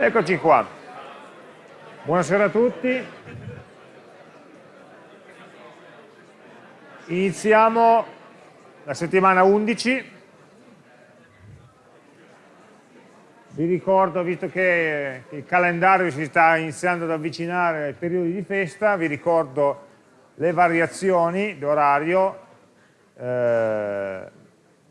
Eccoci qua. Buonasera a tutti. Iniziamo la settimana 11. Vi ricordo, visto che il calendario si sta iniziando ad avvicinare ai periodi di festa, vi ricordo le variazioni d'orario. Eh,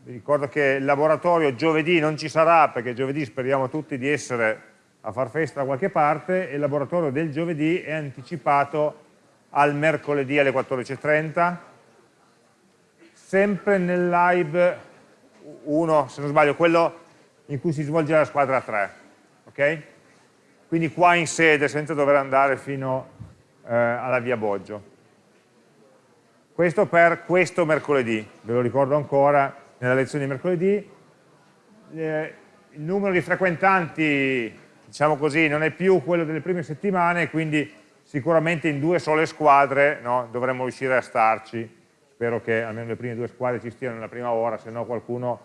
vi ricordo che il laboratorio giovedì non ci sarà perché giovedì speriamo tutti di essere a far festa da qualche parte e il laboratorio del giovedì è anticipato al mercoledì alle 14.30 sempre nel live 1, se non sbaglio, quello in cui si svolge la squadra 3 ok? quindi qua in sede senza dover andare fino eh, alla via Boggio. Questo per questo mercoledì ve lo ricordo ancora nella lezione di mercoledì. Eh, il numero di frequentanti diciamo così, non è più quello delle prime settimane, quindi sicuramente in due sole squadre no, dovremmo riuscire a starci. Spero che almeno le prime due squadre ci stiano nella prima ora, se no qualcuno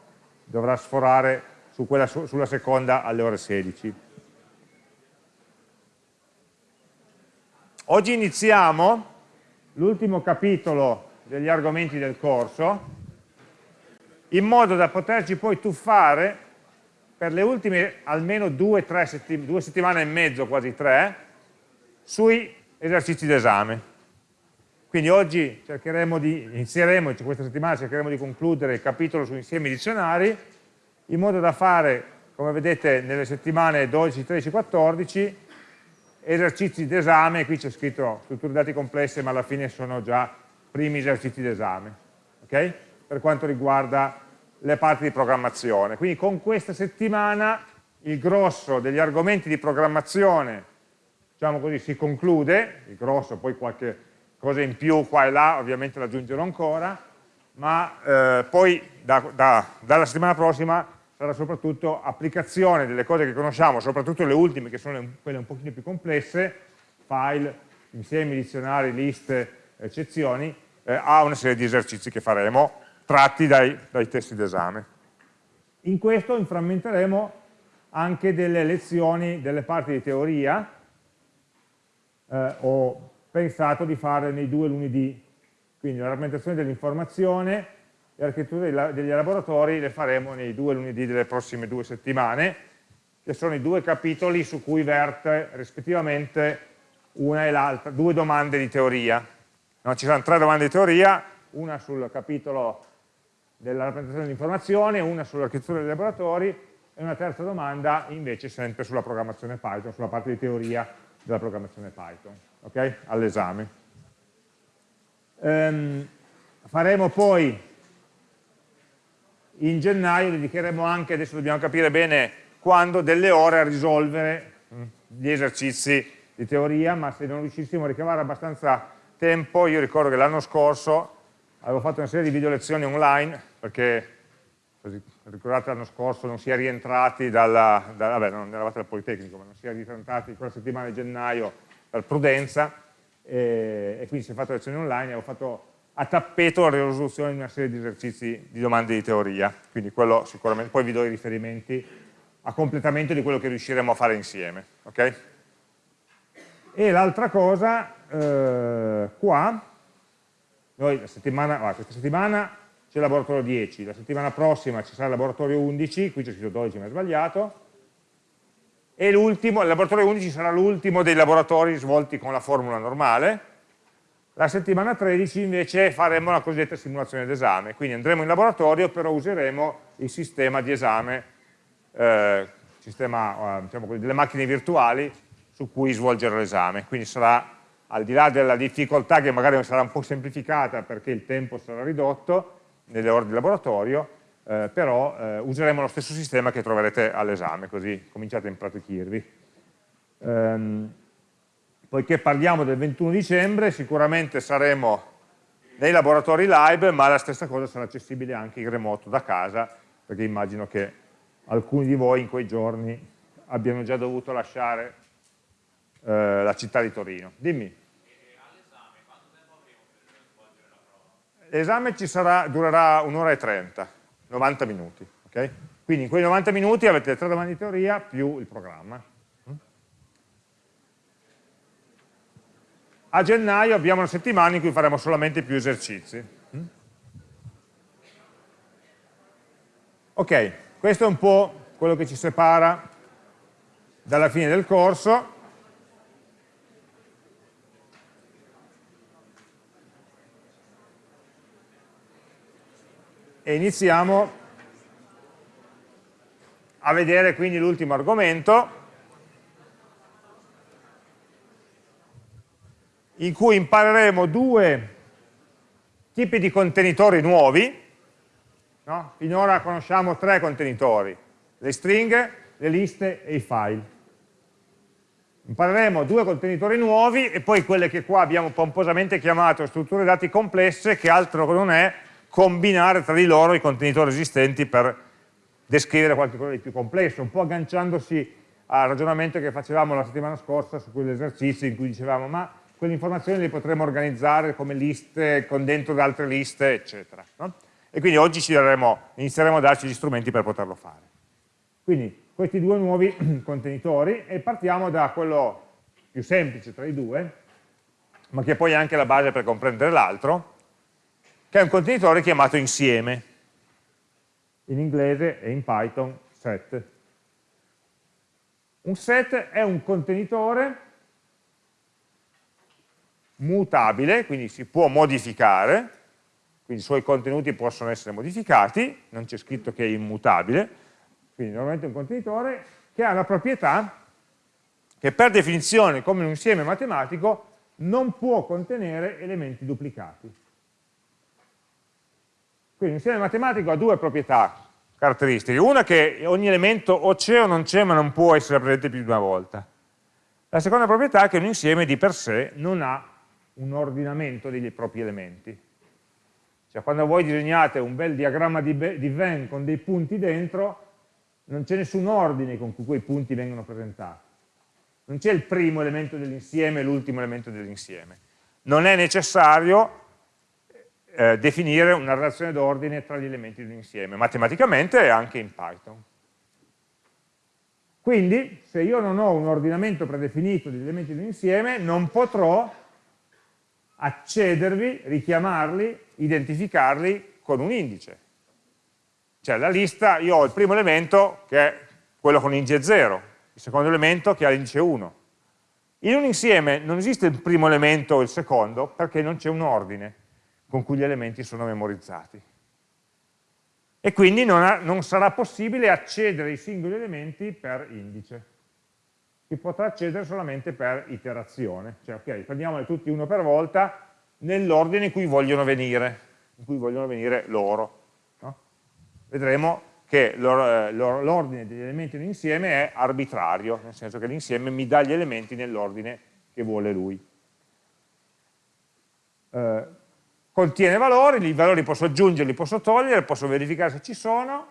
dovrà sforare su quella, sulla seconda alle ore 16. Oggi iniziamo l'ultimo capitolo degli argomenti del corso, in modo da poterci poi tuffare per le ultime almeno due, settim due settimane e mezzo, quasi tre, sui esercizi d'esame. Quindi oggi cercheremo di, inizieremo, cioè questa settimana cercheremo di concludere il capitolo su insiemi dizionari, in modo da fare, come vedete nelle settimane 12, 13, 14, esercizi d'esame, qui c'è scritto strutture dati complesse, ma alla fine sono già primi esercizi d'esame, okay? per quanto riguarda le parti di programmazione. Quindi con questa settimana il grosso degli argomenti di programmazione, diciamo così, si conclude, il grosso, poi qualche cosa in più qua e là, ovviamente l'aggiungerò ancora, ma eh, poi da, da, dalla settimana prossima sarà soprattutto applicazione delle cose che conosciamo, soprattutto le ultime che sono quelle un pochino più complesse, file, insiemi, dizionari, liste, eccezioni, eh, a una serie di esercizi che faremo tratti dai, dai testi d'esame. In questo inframmenteremo anche delle lezioni, delle parti di teoria, eh, ho pensato di fare nei due lunedì, quindi la rappresentazione dell'informazione e l'architettura degli laboratori le faremo nei due lunedì delle prossime due settimane, che sono i due capitoli su cui verte rispettivamente una e l'altra, due domande di teoria. No, ci saranno tre domande di teoria, una sul capitolo della rappresentazione dell'informazione, una sull'architettura dei laboratori e una terza domanda invece sempre sulla programmazione Python, sulla parte di teoria della programmazione Python, ok? All'esame. Um, faremo poi in gennaio, dedicheremo anche, adesso dobbiamo capire bene quando, delle ore a risolvere mm, gli esercizi di teoria, ma se non riuscissimo a ricavare abbastanza tempo, io ricordo che l'anno scorso avevo fatto una serie di video lezioni online perché ricordate l'anno scorso non si è rientrati dalla, da, vabbè non eravate al Politecnico, ma non si è rientrati quella settimana di gennaio per prudenza e, e quindi si è fatto lezioni online e ho fatto a tappeto la risoluzione di una serie di esercizi di domande di teoria, quindi quello sicuramente, poi vi do i riferimenti a completamento di quello che riusciremo a fare insieme. Okay? E l'altra cosa, eh, qua, noi la settimana, ah, questa settimana c'è il laboratorio 10, la settimana prossima ci sarà il laboratorio 11, qui c'è scritto 12 ma è sbagliato, e l'ultimo, il laboratorio 11 sarà l'ultimo dei laboratori svolti con la formula normale, la settimana 13 invece faremo la cosiddetta simulazione d'esame, quindi andremo in laboratorio però useremo il sistema di esame, eh, sistema, eh, diciamo così, delle macchine virtuali su cui svolgere l'esame, quindi sarà al di là della difficoltà che magari sarà un po' semplificata perché il tempo sarà ridotto, nelle ore di laboratorio, eh, però eh, useremo lo stesso sistema che troverete all'esame, così cominciate a impratichirvi. Ehm, poiché parliamo del 21 dicembre, sicuramente saremo nei laboratori live, ma la stessa cosa sarà accessibile anche in remoto da casa, perché immagino che alcuni di voi in quei giorni abbiano già dovuto lasciare eh, la città di Torino. Dimmi. L'esame durerà un'ora e trenta, 90 minuti. Okay? Quindi in quei 90 minuti avete tre domande di teoria più il programma. Mm? A gennaio abbiamo una settimana in cui faremo solamente più esercizi. Mm? Ok, questo è un po' quello che ci separa dalla fine del corso E iniziamo a vedere quindi l'ultimo argomento, in cui impareremo due tipi di contenitori nuovi, no? finora conosciamo tre contenitori, le stringhe, le liste e i file. Impareremo due contenitori nuovi e poi quelle che qua abbiamo pomposamente chiamato strutture dati complesse, che altro non è combinare tra di loro i contenitori esistenti per descrivere qualcosa di più complesso, un po' agganciandosi al ragionamento che facevamo la settimana scorsa su quell'esercizio in cui dicevamo ma quelle informazioni le potremo organizzare come liste, con dentro altre liste, eccetera. No? E quindi oggi daremo, inizieremo a darci gli strumenti per poterlo fare. Quindi questi due nuovi contenitori e partiamo da quello più semplice tra i due, ma che poi è anche la base per comprendere l'altro, che è un contenitore chiamato insieme. In inglese e in Python set. Un set è un contenitore mutabile, quindi si può modificare, quindi i suoi contenuti possono essere modificati, non c'è scritto che è immutabile, quindi normalmente è un contenitore che ha la proprietà che per definizione, come un insieme matematico, non può contenere elementi duplicati. Quindi un insieme matematico ha due proprietà caratteristiche. Una che ogni elemento o c'è o non c'è, ma non può essere presente più di una volta. La seconda proprietà è che un insieme di per sé non ha un ordinamento dei propri elementi. Cioè quando voi disegnate un bel diagramma di, di Venn con dei punti dentro, non c'è nessun ordine con cui quei punti vengono presentati. Non c'è il primo elemento dell'insieme e l'ultimo elemento dell'insieme. Non è necessario eh, definire una relazione d'ordine tra gli elementi dell'insieme, matematicamente e anche in Python. Quindi, se io non ho un ordinamento predefinito degli elementi dell'insieme, non potrò accedervi, richiamarli, identificarli con un indice. Cioè la lista, io ho il primo elemento che è quello con indice 0, il secondo elemento che ha l'indice 1. In un insieme non esiste il primo elemento o il secondo perché non c'è un ordine con cui gli elementi sono memorizzati. E quindi non, ha, non sarà possibile accedere ai singoli elementi per indice si potrà accedere solamente per iterazione, cioè ok, prendiamoli tutti uno per volta nell'ordine in cui vogliono venire, in cui vogliono venire loro. No? Vedremo che eh, l'ordine degli elementi dell'insieme è arbitrario, nel senso che l'insieme mi dà gli elementi nell'ordine che vuole lui. Eh, contiene valori, i valori posso aggiungerli, posso togliere, posso verificare se ci sono,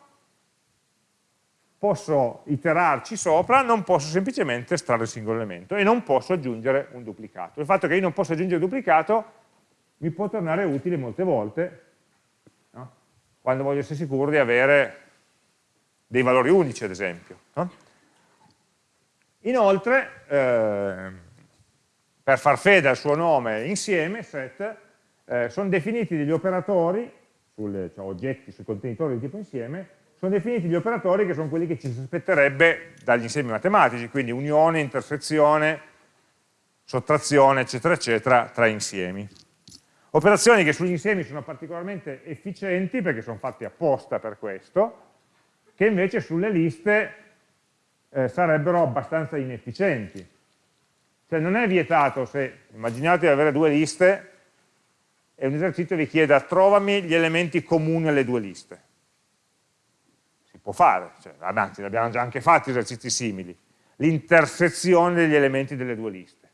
posso iterarci sopra, non posso semplicemente estrarre il singolo elemento e non posso aggiungere un duplicato. Il fatto che io non possa aggiungere un duplicato mi può tornare utile molte volte, no? quando voglio essere sicuro di avere dei valori unici, ad esempio. No? Inoltre, eh, per far fede al suo nome insieme, set, eh, sono definiti degli operatori, sulle, cioè oggetti, sui contenitori di tipo insieme, sono definiti gli operatori che sono quelli che ci si aspetterebbe dagli insiemi matematici, quindi unione, intersezione, sottrazione, eccetera, eccetera, tra insiemi. Operazioni che sugli insiemi sono particolarmente efficienti perché sono fatte apposta per questo, che invece sulle liste eh, sarebbero abbastanza inefficienti. Cioè non è vietato se, immaginate di avere due liste e un esercizio vi chieda trovami gli elementi comuni alle due liste può fare, cioè, anzi abbiamo già anche fatto esercizi simili, l'intersezione degli elementi delle due liste.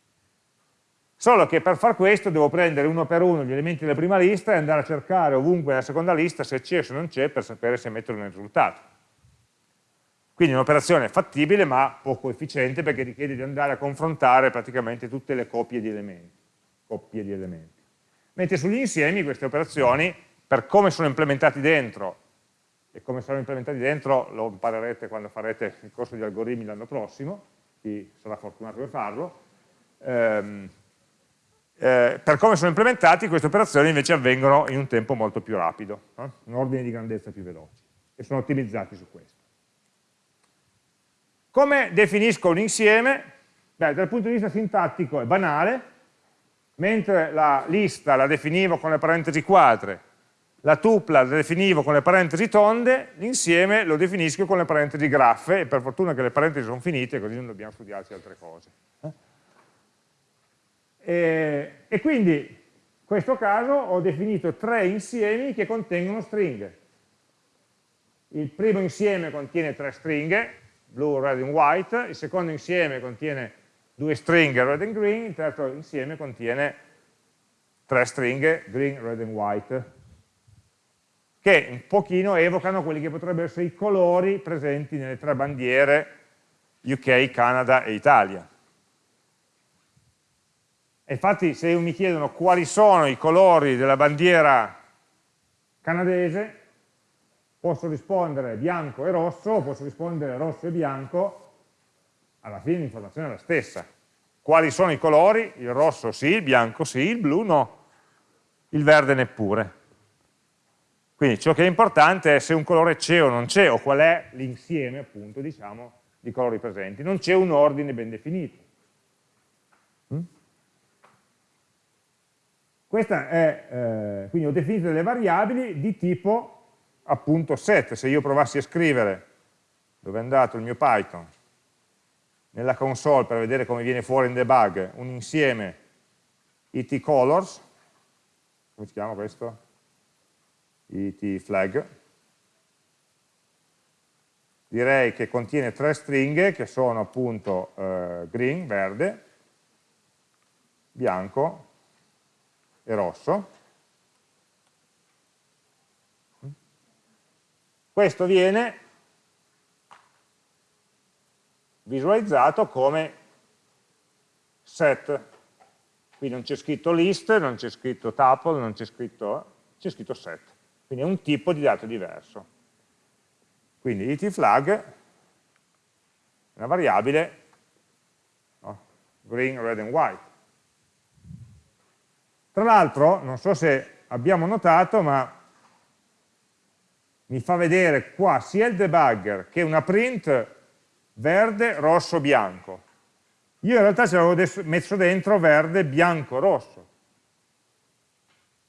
Solo che per far questo devo prendere uno per uno gli elementi della prima lista e andare a cercare ovunque nella seconda lista se c'è o se non c'è per sapere se metterlo nel risultato. Quindi è un'operazione fattibile ma poco efficiente perché richiede di andare a confrontare praticamente tutte le coppie di elementi. Coppie di elementi. Mentre sugli insiemi queste operazioni, per come sono implementati dentro e come saranno implementati dentro lo imparerete quando farete il corso di algoritmi l'anno prossimo, chi sarà fortunato per farlo, ehm, eh, per come sono implementati queste operazioni invece avvengono in un tempo molto più rapido, eh? un ordine di grandezza più veloce e sono ottimizzati su questo. Come definisco un insieme? Beh, dal punto di vista sintattico è banale, mentre la lista la definivo con le parentesi quadre, la tupla la definivo con le parentesi tonde, l'insieme lo definisco con le parentesi graffe, e per fortuna che le parentesi sono finite, così non dobbiamo studiarci altre cose. Eh? E, e quindi in questo caso ho definito tre insiemi che contengono stringhe. Il primo insieme contiene tre stringhe, blue, red and white, il secondo insieme contiene due stringhe, red and green, il terzo insieme contiene tre stringhe, green, red and white, che un pochino evocano quelli che potrebbero essere i colori presenti nelle tre bandiere UK, Canada e Italia. E infatti se mi chiedono quali sono i colori della bandiera canadese, posso rispondere bianco e rosso, posso rispondere rosso e bianco, alla fine l'informazione è la stessa. Quali sono i colori? Il rosso sì, il bianco sì, il blu no, il verde neppure. Quindi ciò che è importante è se un colore c'è o non c'è, o qual è l'insieme, appunto, diciamo, di colori presenti. Non c'è un ordine ben definito. Mm? Questa è, eh, quindi ho definito delle variabili di tipo appunto set. Se io provassi a scrivere, dove è andato il mio Python, nella console per vedere come viene fuori in debug, un insieme it colors, come si chiama questo? it flag, direi che contiene tre stringhe che sono appunto eh, green, verde, bianco e rosso. Questo viene visualizzato come set. Qui non c'è scritto list, non c'è scritto tuple, non c'è scritto, c'è scritto set. Quindi è un tipo di dato diverso. Quindi it flag è una variabile no? green, red and white. Tra l'altro, non so se abbiamo notato, ma mi fa vedere qua sia il debugger che una print verde, rosso, bianco. Io in realtà ci avevo messo dentro verde, bianco, rosso.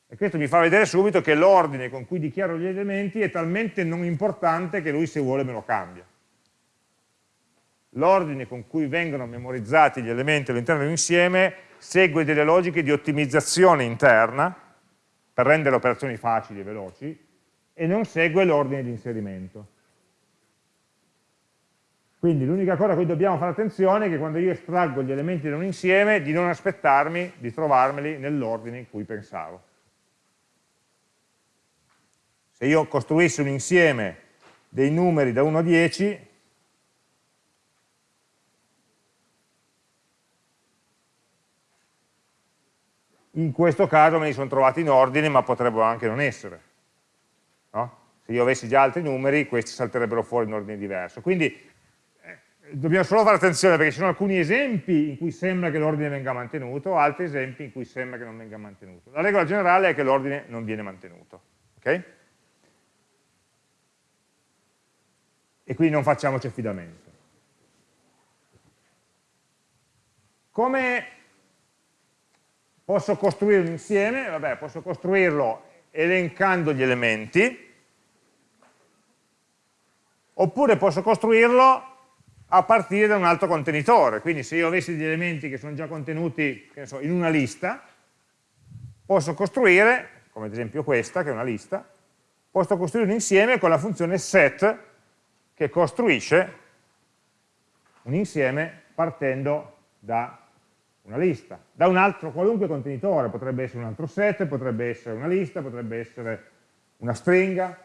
E questo mi fa vedere subito che l'ordine con cui dichiaro gli elementi è talmente non importante che lui se vuole me lo cambia. L'ordine con cui vengono memorizzati gli elementi all'interno di un insieme segue delle logiche di ottimizzazione interna per rendere le operazioni facili e veloci e non segue l'ordine di inserimento. Quindi l'unica cosa a cui dobbiamo fare attenzione è che quando io estraggo gli elementi da un insieme di non aspettarmi di trovarmeli nell'ordine in cui pensavo. Se io costruissi un insieme dei numeri da 1 a 10, in questo caso me li sono trovati in ordine, ma potrebbero anche non essere. No? Se io avessi già altri numeri, questi salterebbero fuori in ordine diverso. Quindi dobbiamo solo fare attenzione perché ci sono alcuni esempi in cui sembra che l'ordine venga mantenuto, altri esempi in cui sembra che non venga mantenuto. La regola generale è che l'ordine non viene mantenuto. Okay? E quindi non facciamoci affidamento. Come posso costruire un insieme? Vabbè, posso costruirlo elencando gli elementi, oppure posso costruirlo a partire da un altro contenitore, quindi se io avessi degli elementi che sono già contenuti so, in una lista, posso costruire, come ad esempio questa, che è una lista, posso costruire un insieme con la funzione set che costruisce un insieme partendo da una lista, da un altro qualunque contenitore, potrebbe essere un altro set, potrebbe essere una lista, potrebbe essere una stringa,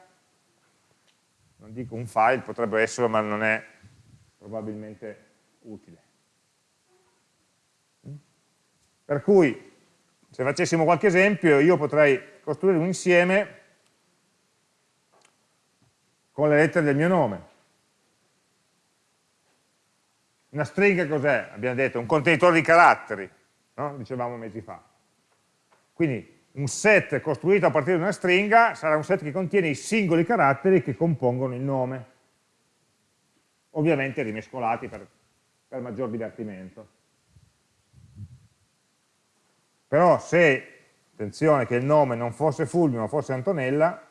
non dico un file, potrebbe essere, ma non è probabilmente utile. Per cui, se facessimo qualche esempio, io potrei costruire un insieme con le lettere del mio nome. Una stringa cos'è? Abbiamo detto un contenitore di caratteri, no? dicevamo mesi fa. Quindi un set costruito a partire da una stringa sarà un set che contiene i singoli caratteri che compongono il nome, ovviamente rimescolati per, per maggior divertimento. Però se, attenzione, che il nome non fosse Fulvio ma fosse Antonella,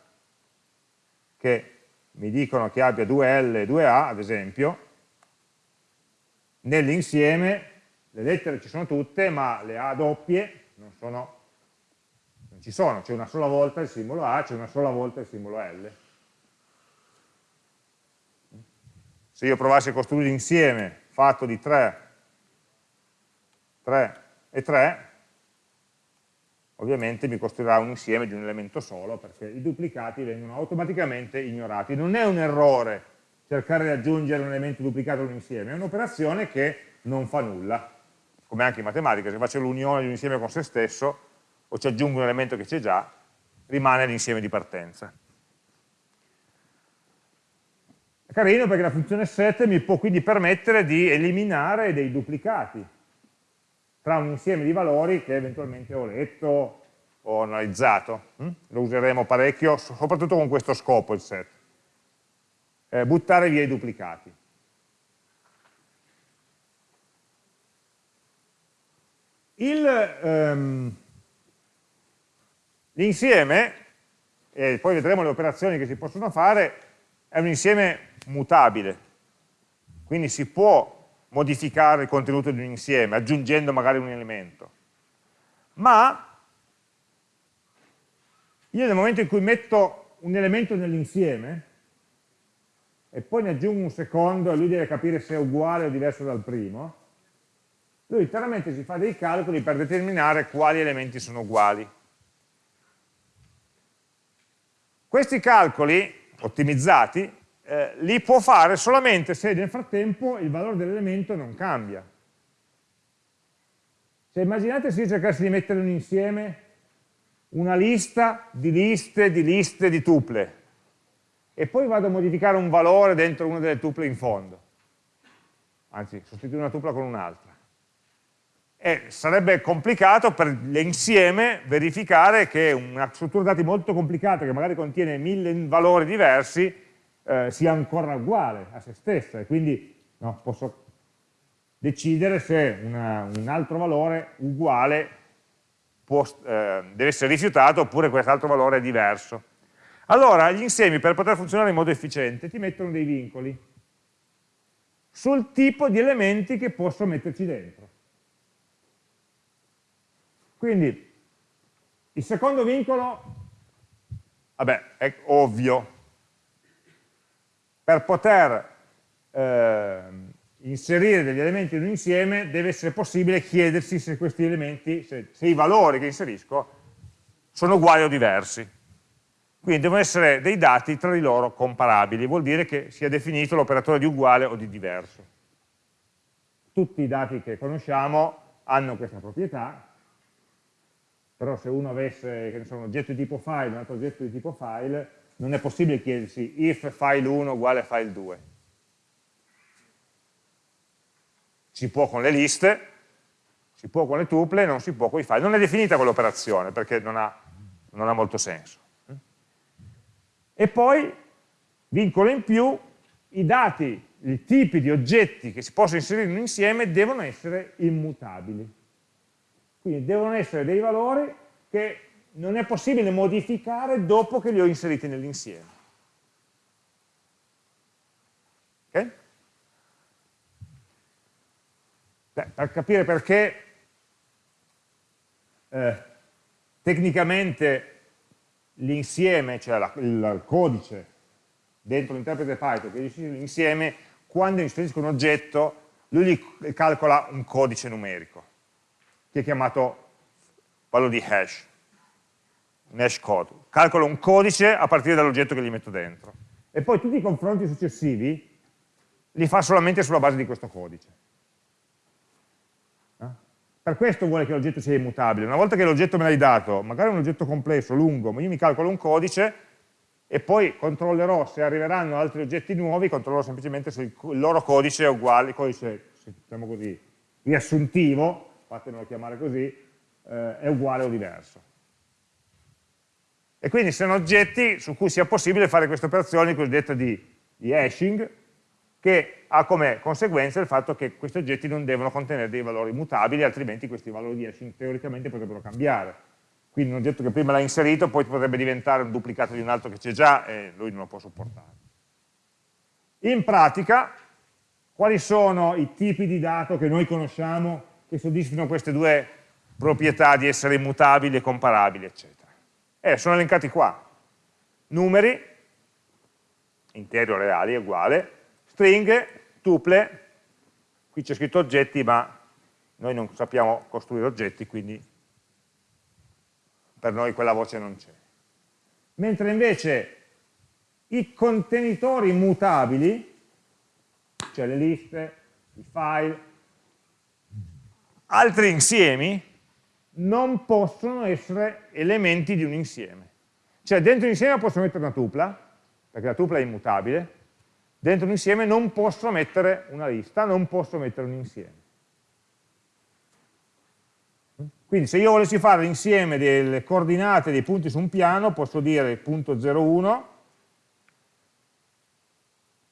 che mi dicono che abbia due L e due A, ad esempio, nell'insieme le lettere ci sono tutte, ma le A doppie non, sono, non ci sono, c'è una sola volta il simbolo A, c'è una sola volta il simbolo L. Se io provassi a costruire insieme fatto di 3, 3 e 3, ovviamente mi costruirà un insieme di un elemento solo, perché i duplicati vengono automaticamente ignorati. Non è un errore cercare di aggiungere un elemento duplicato a un insieme, è un'operazione che non fa nulla come anche in matematica, se faccio l'unione di un insieme con se stesso, o ci aggiungo un elemento che c'è già, rimane l'insieme di partenza. È carino perché la funzione set mi può quindi permettere di eliminare dei duplicati tra un insieme di valori che eventualmente ho letto o analizzato. Hm? Lo useremo parecchio, soprattutto con questo scopo il set. Eh, buttare via i duplicati. Ehm, l'insieme, e poi vedremo le operazioni che si possono fare, è un insieme mutabile, quindi si può modificare il contenuto di un insieme aggiungendo magari un elemento, ma io nel momento in cui metto un elemento nell'insieme e poi ne aggiungo un secondo e lui deve capire se è uguale o diverso dal primo, lui chiaramente si fa dei calcoli per determinare quali elementi sono uguali. Questi calcoli ottimizzati eh, li può fare solamente se nel frattempo il valore dell'elemento non cambia. Cioè immaginate se io cercassi di mettere un insieme una lista di liste di liste di tuple e poi vado a modificare un valore dentro una delle tuple in fondo. Anzi, sostituire una tupla con un'altra e sarebbe complicato per l'insieme verificare che una struttura dati molto complicata che magari contiene mille valori diversi eh, sia ancora uguale a se stessa e quindi no, posso decidere se una, un altro valore uguale può, eh, deve essere rifiutato oppure quest'altro valore è diverso. Allora gli insiemi per poter funzionare in modo efficiente ti mettono dei vincoli sul tipo di elementi che posso metterci dentro. Quindi il secondo vincolo, vabbè, è ovvio, per poter eh, inserire degli elementi in un insieme deve essere possibile chiedersi se questi elementi, se, se i valori che inserisco sono uguali o diversi. Quindi devono essere dei dati tra di loro comparabili, vuol dire che sia definito l'operatore di uguale o di diverso. Tutti i dati che conosciamo hanno questa proprietà, però se uno avesse so, un oggetto di tipo file e un altro oggetto di tipo file, non è possibile chiedersi if file 1 uguale file 2. Si può con le liste, si può con le tuple, non si può con i file. Non è definita quell'operazione perché non ha, non ha molto senso. E poi, vincolo in più, i dati, i tipi di oggetti che si possono inserire in un insieme devono essere immutabili. Quindi devono essere dei valori che non è possibile modificare dopo che li ho inseriti nell'insieme. Okay? per capire perché eh, tecnicamente l'insieme, cioè la, il codice dentro l'interprete Python che gestisce l'insieme, quando inserisco un oggetto, lui gli calcola un codice numerico che è chiamato valore di hash, un hash code. Calcolo un codice a partire dall'oggetto che gli metto dentro. E poi tutti i confronti successivi li fa solamente sulla base di questo codice. Eh? Per questo vuole che l'oggetto sia immutabile. Una volta che l'oggetto me l'hai dato, magari è un oggetto complesso, lungo, ma io mi calcolo un codice e poi controllerò se arriveranno altri oggetti nuovi, controllerò semplicemente se il loro codice è uguale, il codice, diciamo così, riassuntivo, fatemelo chiamare così, eh, è uguale o diverso. E quindi sono oggetti su cui sia possibile fare queste operazioni cosiddette di, di hashing, che ha come conseguenza il fatto che questi oggetti non devono contenere dei valori mutabili, altrimenti questi valori di hashing teoricamente potrebbero cambiare. Quindi un oggetto che prima l'ha inserito poi potrebbe diventare un duplicato di un altro che c'è già e lui non lo può supportare. In pratica, quali sono i tipi di dato che noi conosciamo che soddisfino queste due proprietà di essere immutabili e comparabili, eccetera? Eh, sono elencati qua. Numeri, interi o reali, è uguale, stringhe, tuple, qui c'è scritto oggetti, ma noi non sappiamo costruire oggetti, quindi per noi quella voce non c'è. Mentre invece i contenitori mutabili, cioè le liste, i file, altri insiemi, non possono essere elementi di un insieme. Cioè dentro un insieme posso mettere una tupla, perché la tupla è immutabile, dentro un insieme non posso mettere una lista, non posso mettere un insieme. Quindi se io volessi fare l'insieme delle coordinate dei punti su un piano, posso dire il punto 01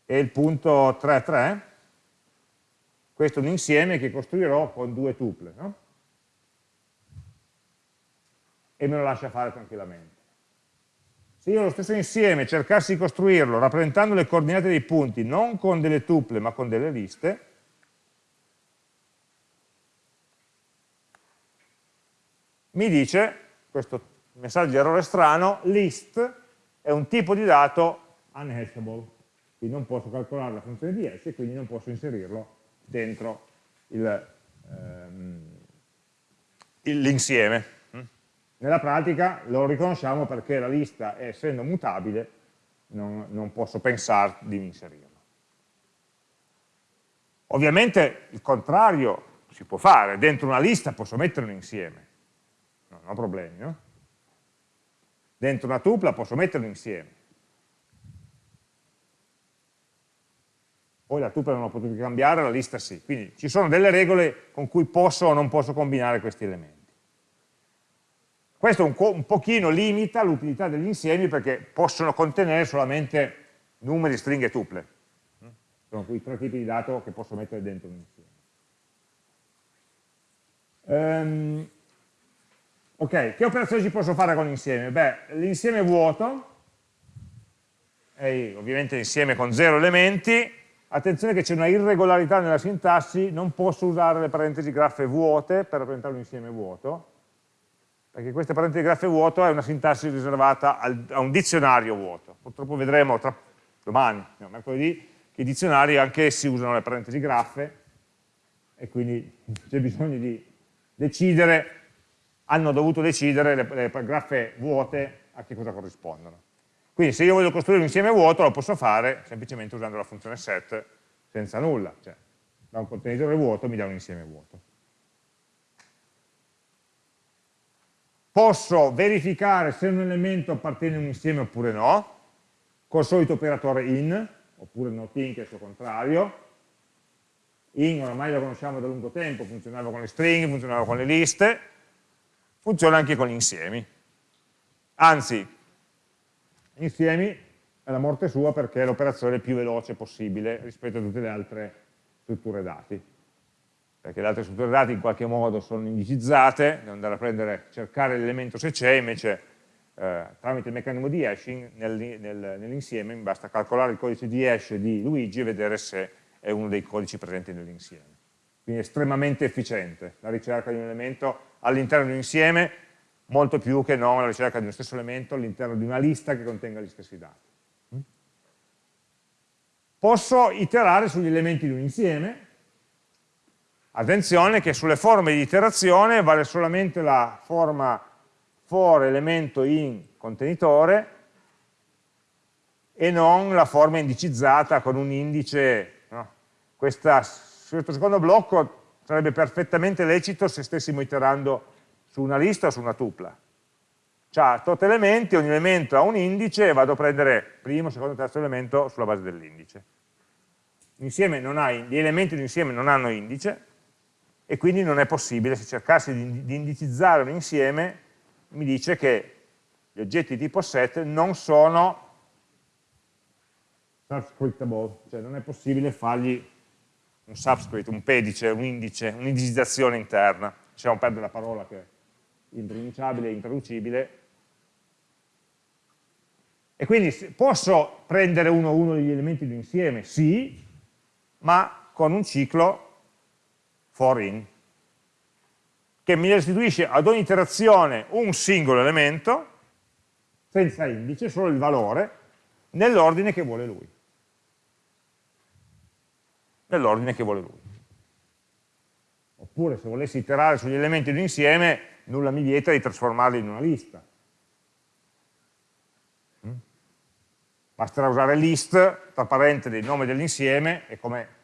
e il punto 33, questo è un insieme che costruirò con due tuple, no? E me lo lascia fare tranquillamente. Se io lo stesso insieme cercassi di costruirlo rappresentando le coordinate dei punti non con delle tuple ma con delle liste, mi dice, questo messaggio di errore strano, list è un tipo di dato unhashable, quindi non posso calcolare la funzione di hash e quindi non posso inserirlo dentro ehm, l'insieme. Nella pratica lo riconosciamo perché la lista, essendo mutabile, non, non posso pensare di inserirlo. Ovviamente il contrario si può fare, dentro una lista posso mettere un insieme, non ho problemi, no? Dentro una tupla posso mettere un insieme. Poi la tupla non la potete cambiare, la lista sì. Quindi ci sono delle regole con cui posso o non posso combinare questi elementi. Questo un, un pochino limita l'utilità degli insiemi perché possono contenere solamente numeri, stringhe e tuple. Sono quei tre tipi di dato che posso mettere dentro un insieme. Um, ok, che operazioni ci posso fare con l'insieme? Beh, l'insieme vuoto, è ovviamente l'insieme con zero elementi, attenzione che c'è una irregolarità nella sintassi, non posso usare le parentesi graffe vuote per rappresentare un insieme vuoto, perché questa parentesi graffe vuoto è una sintassi riservata al, a un dizionario vuoto. Purtroppo vedremo tra, domani, no, mercoledì, che i dizionari anch'essi usano le parentesi graffe e quindi c'è bisogno di decidere, hanno dovuto decidere le, le graffe vuote a che cosa corrispondono. Quindi se io voglio costruire un insieme vuoto lo posso fare semplicemente usando la funzione set senza nulla, cioè da un contenitore vuoto mi dà un insieme vuoto. Posso verificare se un elemento appartiene a un insieme oppure no, col solito operatore in, oppure not in che è il suo contrario. In oramai lo conosciamo da lungo tempo, funzionava con le stringhe, funzionava con le liste, funziona anche con gli insiemi. Anzi, insiemi è la morte sua perché è l'operazione più veloce possibile rispetto a tutte le altre strutture dati perché le altre strutture dati in qualche modo sono indicizzate, devo andare a prendere, cercare l'elemento se c'è, invece eh, tramite il meccanismo di hashing nel, nel, nell'insieme mi basta calcolare il codice di hash di Luigi e vedere se è uno dei codici presenti nell'insieme. Quindi è estremamente efficiente la ricerca di un elemento all'interno di un insieme, molto più che non la ricerca di uno stesso elemento all'interno di una lista che contenga gli stessi dati. Posso iterare sugli elementi di un insieme, Attenzione che sulle forme di iterazione vale solamente la forma for elemento in contenitore e non la forma indicizzata con un indice. No? Questa, questo secondo blocco sarebbe perfettamente lecito se stessimo iterando su una lista o su una tupla. Cioè, tot elementi, ogni elemento ha un indice e vado a prendere primo, secondo, terzo elemento sulla base dell'indice. Gli elementi di insieme non hanno indice, e quindi non è possibile, se cercassi di, di indicizzare un insieme, mi dice che gli oggetti tipo set non sono subscriptable, cioè non è possibile fargli un subscript, un pedice, un indice, un'indicizzazione interna, lasciamo perdere la parola che è impronunciabile intraducibile, e quindi posso prendere uno a uno degli elementi di un insieme? Sì, ma con un ciclo for in, che mi restituisce ad ogni iterazione un singolo elemento, senza indice, solo il valore, nell'ordine che vuole lui. Nell'ordine che vuole lui. Oppure se volessi iterare sugli elementi di un insieme, nulla mi vieta di trasformarli in una lista. Mm? Basterà usare list, tra parentesi, il nome dell'insieme, e come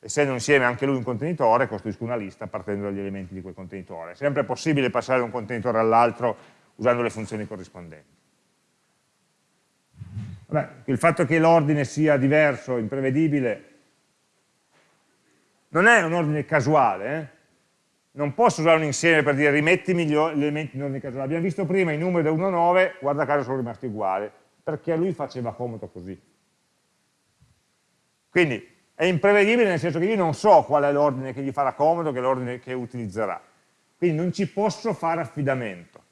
essendo insieme anche lui un contenitore, costruisco una lista partendo dagli elementi di quel contenitore. È sempre possibile passare da un contenitore all'altro usando le funzioni corrispondenti. Vabbè, il fatto che l'ordine sia diverso, imprevedibile, non è un ordine casuale, eh? non posso usare un insieme per dire rimettimi gli elementi in ordine casuale. Abbiamo visto prima i numeri da 1 a 9, guarda caso sono rimasti uguali, perché a lui faceva comodo così. Quindi è imprevedibile nel senso che io non so qual è l'ordine che gli farà comodo, che è l'ordine che utilizzerà. Quindi non ci posso fare affidamento.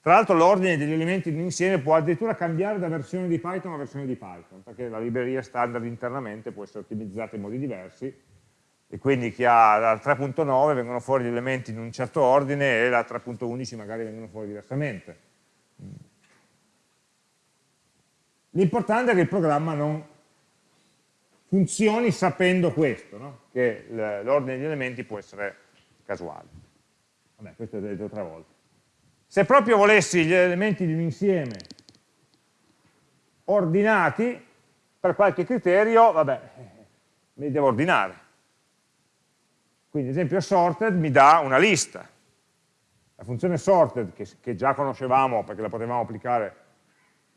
Tra l'altro l'ordine degli elementi insieme può addirittura cambiare da versione di Python a versione di Python, perché la libreria standard internamente può essere ottimizzata in modi diversi, e quindi chi ha la 3.9 vengono fuori gli elementi in un certo ordine e la 3.11 magari vengono fuori diversamente. L'importante è che il programma non funzioni sapendo questo, no? che l'ordine degli elementi può essere casuale. Vabbè, questo l'ho detto tre volte. Se proprio volessi gli elementi di un insieme ordinati, per qualche criterio, vabbè, me li devo ordinare. Quindi, ad esempio, sorted mi dà una lista. La funzione sorted, che, che già conoscevamo perché la potevamo applicare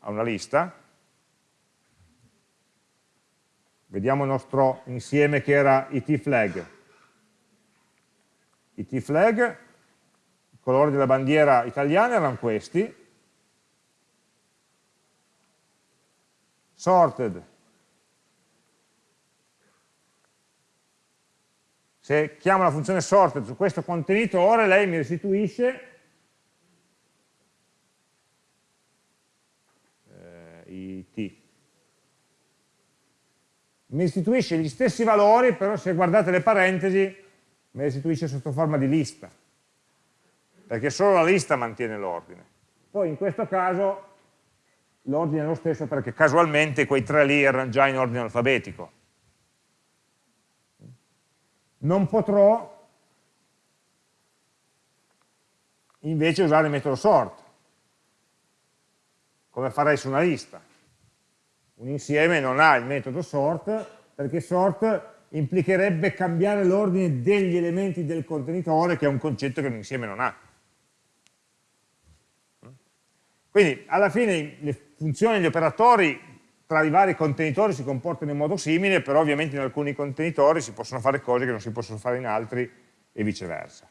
a una lista, Vediamo il nostro insieme che era it flag. it flag, i colori della bandiera italiana erano questi. Sorted. Se chiamo la funzione sorted su questo contenitore, lei mi restituisce eh, it mi restituisce gli stessi valori, però se guardate le parentesi mi restituisce sotto forma di lista, perché solo la lista mantiene l'ordine. Poi in questo caso l'ordine è lo stesso perché casualmente quei tre lì erano già in ordine alfabetico. Non potrò invece usare il metodo sort, come farei su una lista un insieme non ha il metodo sort, perché sort implicherebbe cambiare l'ordine degli elementi del contenitore, che è un concetto che un insieme non ha. Quindi alla fine le funzioni, gli operatori tra i vari contenitori si comportano in modo simile, però ovviamente in alcuni contenitori si possono fare cose che non si possono fare in altri e viceversa.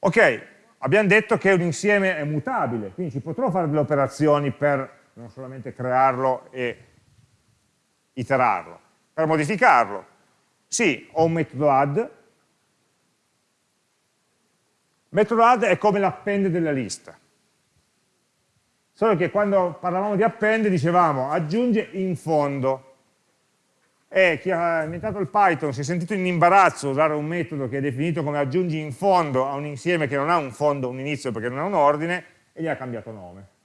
Ok, abbiamo detto che un insieme è mutabile, quindi ci potrò fare delle operazioni per non solamente crearlo e iterarlo. Per modificarlo, sì, ho un metodo add, metodo add è come l'append della lista, solo che quando parlavamo di append dicevamo aggiunge in fondo, e chi ha inventato il Python si è sentito in imbarazzo usare un metodo che è definito come aggiungi in fondo a un insieme che non ha un fondo, un inizio perché non ha un ordine, e gli ha cambiato nome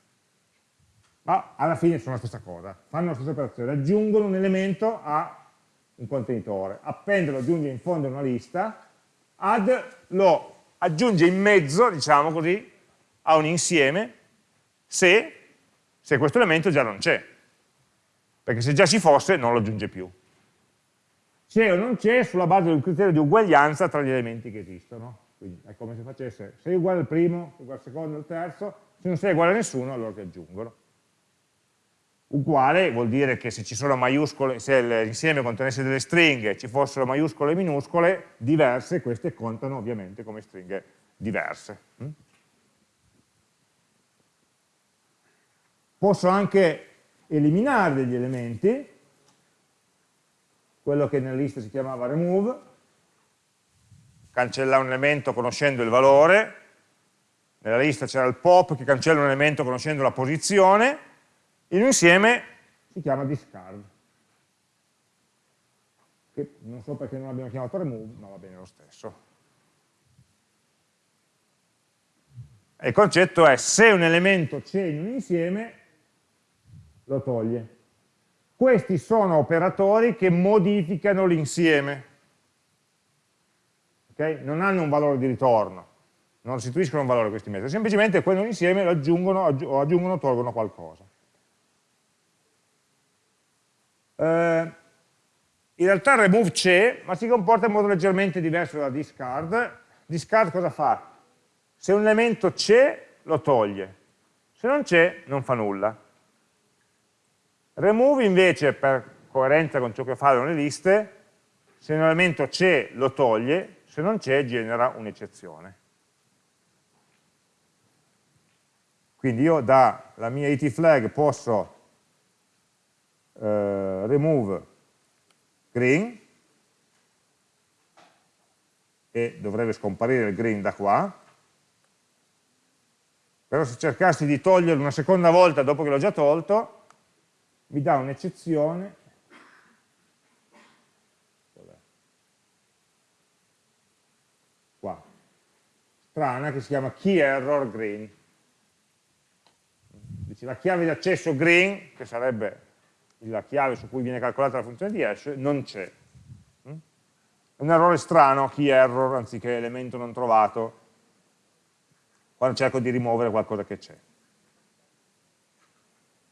ma alla fine sono la stessa cosa, fanno la stessa operazione, aggiungono un elemento a un contenitore, append lo aggiunge in fondo a una lista, add lo aggiunge in mezzo, diciamo così, a un insieme se, se questo elemento già non c'è, perché se già ci fosse non lo aggiunge più. C'è o non c'è sulla base un criterio di uguaglianza tra gli elementi che esistono. Quindi è come se facesse, sei uguale al primo, sei uguale al secondo, al terzo, se non sei uguale a nessuno allora ti aggiungono. Uguale vuol dire che se se l'insieme contenesse delle stringhe ci fossero maiuscole e minuscole diverse, queste contano ovviamente come stringhe diverse. Mm? posso anche eliminare degli elementi, quello che nella lista si chiamava remove, cancella un elemento conoscendo il valore, nella lista c'era il pop che cancella un elemento conoscendo la posizione, in un insieme si chiama discard che non so perché non abbiamo chiamato remove, ma va bene lo stesso. E il concetto è se un elemento c'è in un insieme, lo toglie. Questi sono operatori che modificano l'insieme. Okay? Non hanno un valore di ritorno, non restituiscono un valore questi metodi, semplicemente quell'insieme lo aggiungono o aggiungono o tolgono qualcosa. Eh, in realtà remove c'è, ma si comporta in modo leggermente diverso da discard. Discard cosa fa? Se un elemento c'è, lo toglie. Se non c'è, non fa nulla. Remove invece, per coerenza con ciò che fanno le liste, se un elemento c'è, lo toglie, se non c'è, genera un'eccezione. Quindi io dalla mia it flag posso eh, remove green e dovrebbe scomparire il green da qua. Però se cercassi di toglierlo una seconda volta dopo che l'ho già tolto mi dà un'eccezione. Qua. Strana che si chiama key error green dice la chiave di accesso green che sarebbe la chiave su cui viene calcolata la funzione di hash, non c'è. Mm? È un errore strano, key error, anziché elemento non trovato, quando cerco di rimuovere qualcosa che c'è.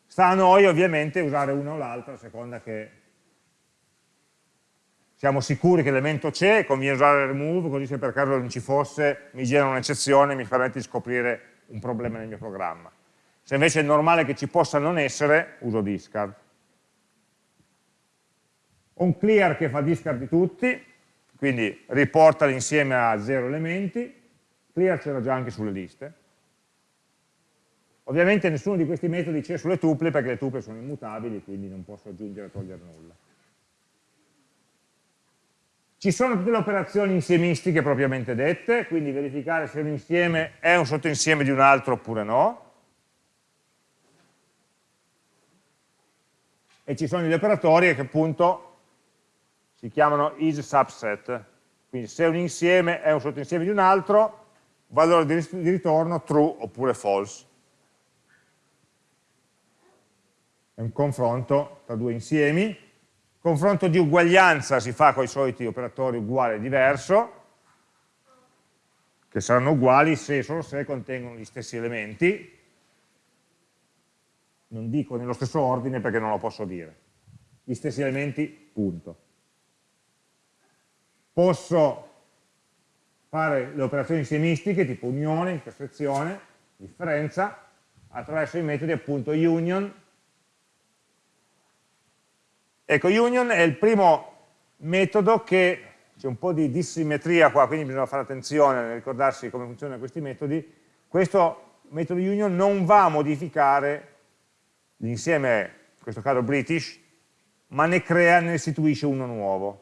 Sta a noi ovviamente usare una o l'altra a seconda che siamo sicuri che l'elemento c'è, conviene usare remove, così se per caso non ci fosse mi genera un'eccezione e mi permette di scoprire un problema nel mio programma. Se invece è normale che ci possa non essere, uso discard un clear che fa discard di tutti, quindi riporta l'insieme a zero elementi, clear c'era già anche sulle liste. Ovviamente nessuno di questi metodi c'è sulle tuple perché le tuple sono immutabili, quindi non posso aggiungere o togliere nulla. Ci sono tutte le operazioni insiemistiche propriamente dette, quindi verificare se un insieme è un sottoinsieme di un altro oppure no. E ci sono gli operatori che appunto si chiamano is subset, quindi se un insieme è un sottoinsieme di un altro, valore di ritorno true oppure false. È un confronto tra due insiemi, confronto di uguaglianza si fa con i soliti operatori uguale e diverso, che saranno uguali se e solo se contengono gli stessi elementi, non dico nello stesso ordine perché non lo posso dire, gli stessi elementi, punto posso fare le operazioni insiemistiche tipo unione, intersezione, differenza, attraverso i metodi appunto union. Ecco, union è il primo metodo che, c'è un po' di dissimmetria qua, quindi bisogna fare attenzione a ricordarsi come funzionano questi metodi, questo metodo union non va a modificare l'insieme, in questo caso British, ma ne crea, ne istituisce uno nuovo.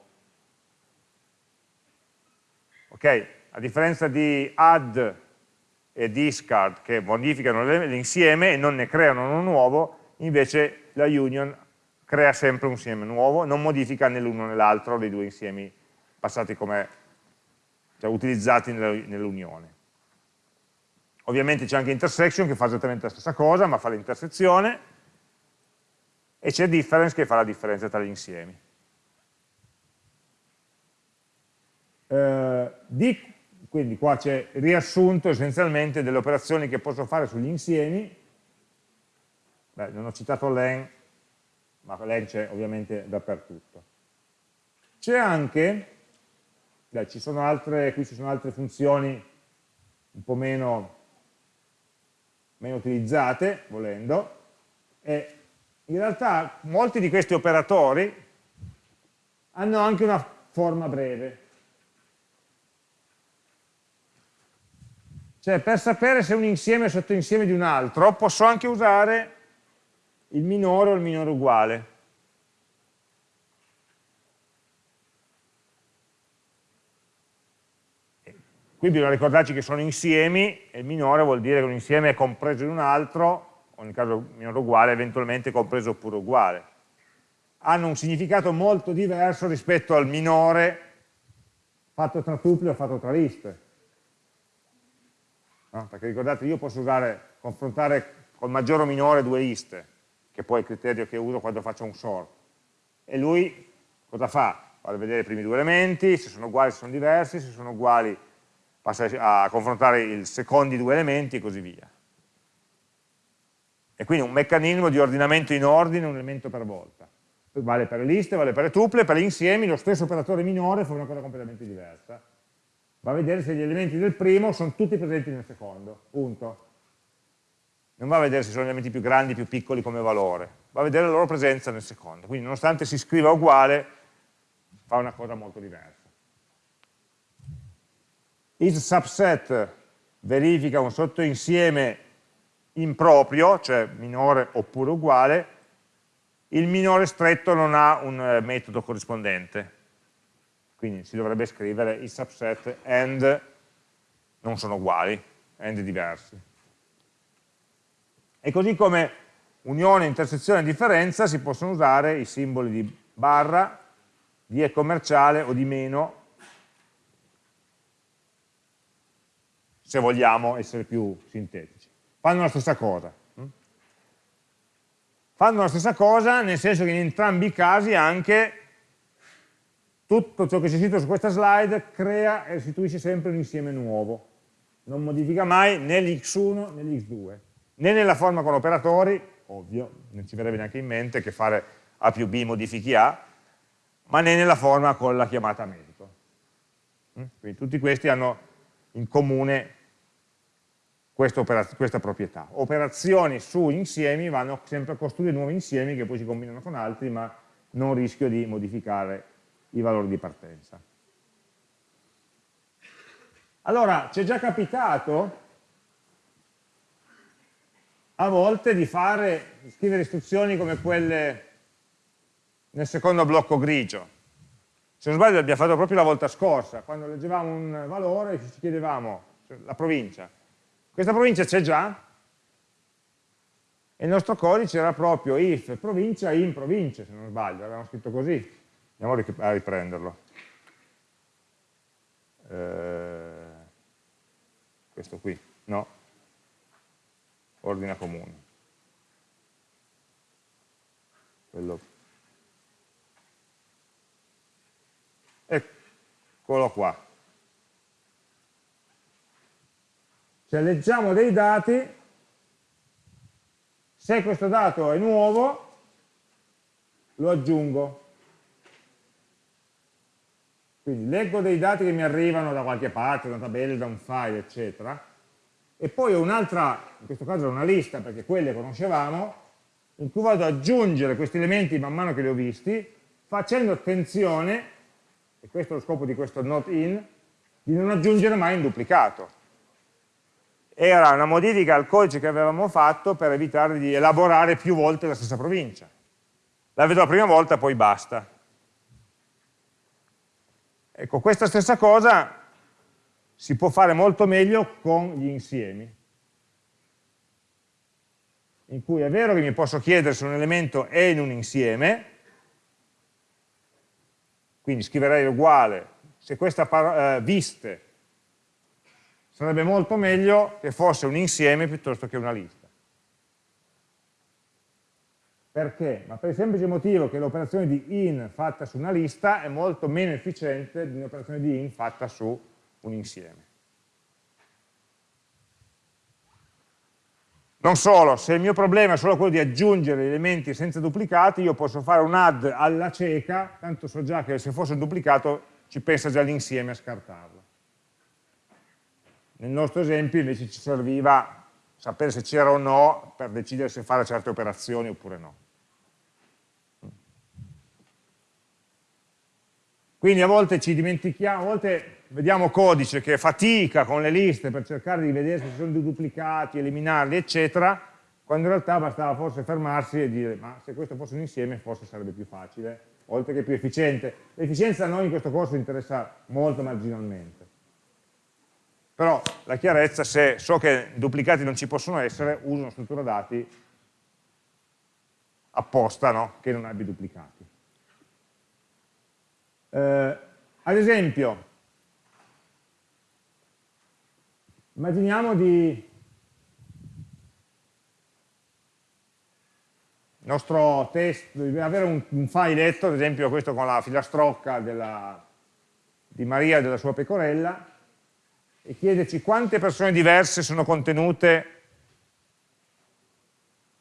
Ok? A differenza di add e discard che modificano l'insieme e non ne creano uno nuovo, invece la union crea sempre un insieme nuovo, non modifica né l'uno né l'altro dei due insiemi passati come cioè, utilizzati nell'unione. Ovviamente c'è anche intersection che fa esattamente la stessa cosa, ma fa l'intersezione, e c'è difference che fa la differenza tra gli insiemi. Eh, di, quindi qua c'è riassunto essenzialmente delle operazioni che posso fare sugli insiemi, Beh, non ho citato len, ma len c'è ovviamente dappertutto. C'è anche, beh, ci sono altre, qui ci sono altre funzioni un po' meno, meno utilizzate, volendo, e in realtà molti di questi operatori hanno anche una forma breve, Cioè per sapere se un insieme è sottoinsieme di un altro posso anche usare il minore o il minore uguale. Qui bisogna ricordarci che sono insiemi e il minore vuol dire che un insieme è compreso in un altro, o nel caso minore uguale, eventualmente compreso oppure uguale. Hanno un significato molto diverso rispetto al minore fatto tra tupli o fatto tra liste. No? Perché ricordate, io posso usare, confrontare col maggiore o minore due liste, che poi è il criterio che uso quando faccio un sort. E lui cosa fa? Va a vedere i primi due elementi, se sono uguali, se sono diversi, se sono uguali passa a confrontare i secondi due elementi e così via. E quindi un meccanismo di ordinamento in ordine, un elemento per volta. Vale per le liste, vale per le tuple, per gli insiemi lo stesso operatore minore fa una cosa completamente diversa. Va a vedere se gli elementi del primo sono tutti presenti nel secondo, punto. Non va a vedere se sono elementi più grandi, più piccoli come valore, va a vedere la loro presenza nel secondo. Quindi nonostante si scriva uguale, fa una cosa molto diversa isSubset verifica un sottoinsieme improprio, cioè minore oppure uguale, il minore stretto non ha un eh, metodo corrispondente. Quindi si dovrebbe scrivere il subset and non sono uguali, and diversi. E così come unione, intersezione e differenza si possono usare i simboli di barra, di e commerciale o di meno se vogliamo essere più sintetici. Fanno la stessa cosa. Fanno la stessa cosa nel senso che in entrambi i casi anche tutto ciò che c'è scritto su questa slide crea e restituisce sempre un insieme nuovo. Non modifica mai né l'x1 né l'x2. Né nella forma con operatori, ovvio, non ci verrebbe neanche in mente che fare A più B modifichi A, ma né nella forma con la chiamata metodo. Hm? Quindi tutti questi hanno in comune questa, proprietà. Operazioni su insiemi vanno sempre a costruire nuovi insiemi che poi si combinano con altri, ma non rischio di modificare i valori di partenza. Allora, ci è già capitato a volte di fare, di scrivere istruzioni come quelle nel secondo blocco grigio. Se non sbaglio l'abbiamo fatto proprio la volta scorsa, quando leggevamo un valore ci chiedevamo, cioè la provincia, questa provincia c'è già, e il nostro codice era proprio if provincia in province, se non sbaglio, avevamo scritto così. Andiamo a riprenderlo. Eh, questo qui, no. Ordine comune. Quello. Eccolo qua. Cioè leggiamo dei dati, se questo dato è nuovo, lo aggiungo. Quindi leggo dei dati che mi arrivano da qualche parte, da una tabella, da un file, eccetera, e poi ho un'altra, in questo caso è una lista, perché quelle conoscevamo, in cui vado ad aggiungere questi elementi man mano che li ho visti, facendo attenzione, e questo è lo scopo di questo not in, di non aggiungere mai in duplicato era una modifica al codice che avevamo fatto per evitare di elaborare più volte la stessa provincia. La vedo la prima volta, poi basta. Ecco, questa stessa cosa si può fare molto meglio con gli insiemi, in cui è vero che mi posso chiedere se un elemento è in un insieme, quindi scriverei uguale, se questa eh, viste sarebbe molto meglio che fosse un insieme piuttosto che una lista. Perché? Ma per il semplice motivo che l'operazione di in fatta su una lista è molto meno efficiente di un'operazione di in fatta su un insieme. Non solo, se il mio problema è solo quello di aggiungere elementi senza duplicati, io posso fare un add alla cieca, tanto so già che se fosse un duplicato ci pensa già l'insieme a scartarlo. Nel nostro esempio invece ci serviva sapere se c'era o no per decidere se fare certe operazioni oppure no. Quindi a volte ci dimentichiamo, a volte vediamo codice che fatica con le liste per cercare di vedere se ci sono dei duplicati, eliminarli, eccetera, quando in realtà bastava forse fermarsi e dire ma se questo fosse un insieme forse sarebbe più facile, oltre che più efficiente. L'efficienza a noi in questo corso interessa molto marginalmente. Però la chiarezza, se so che duplicati non ci possono essere, uso una struttura dati apposta no? che non abbia duplicati. Eh, ad esempio, immaginiamo di nostro test, avere un, un filetto, ad esempio questo con la filastrocca della, di Maria e della sua pecorella, e chiederci quante persone diverse sono contenute,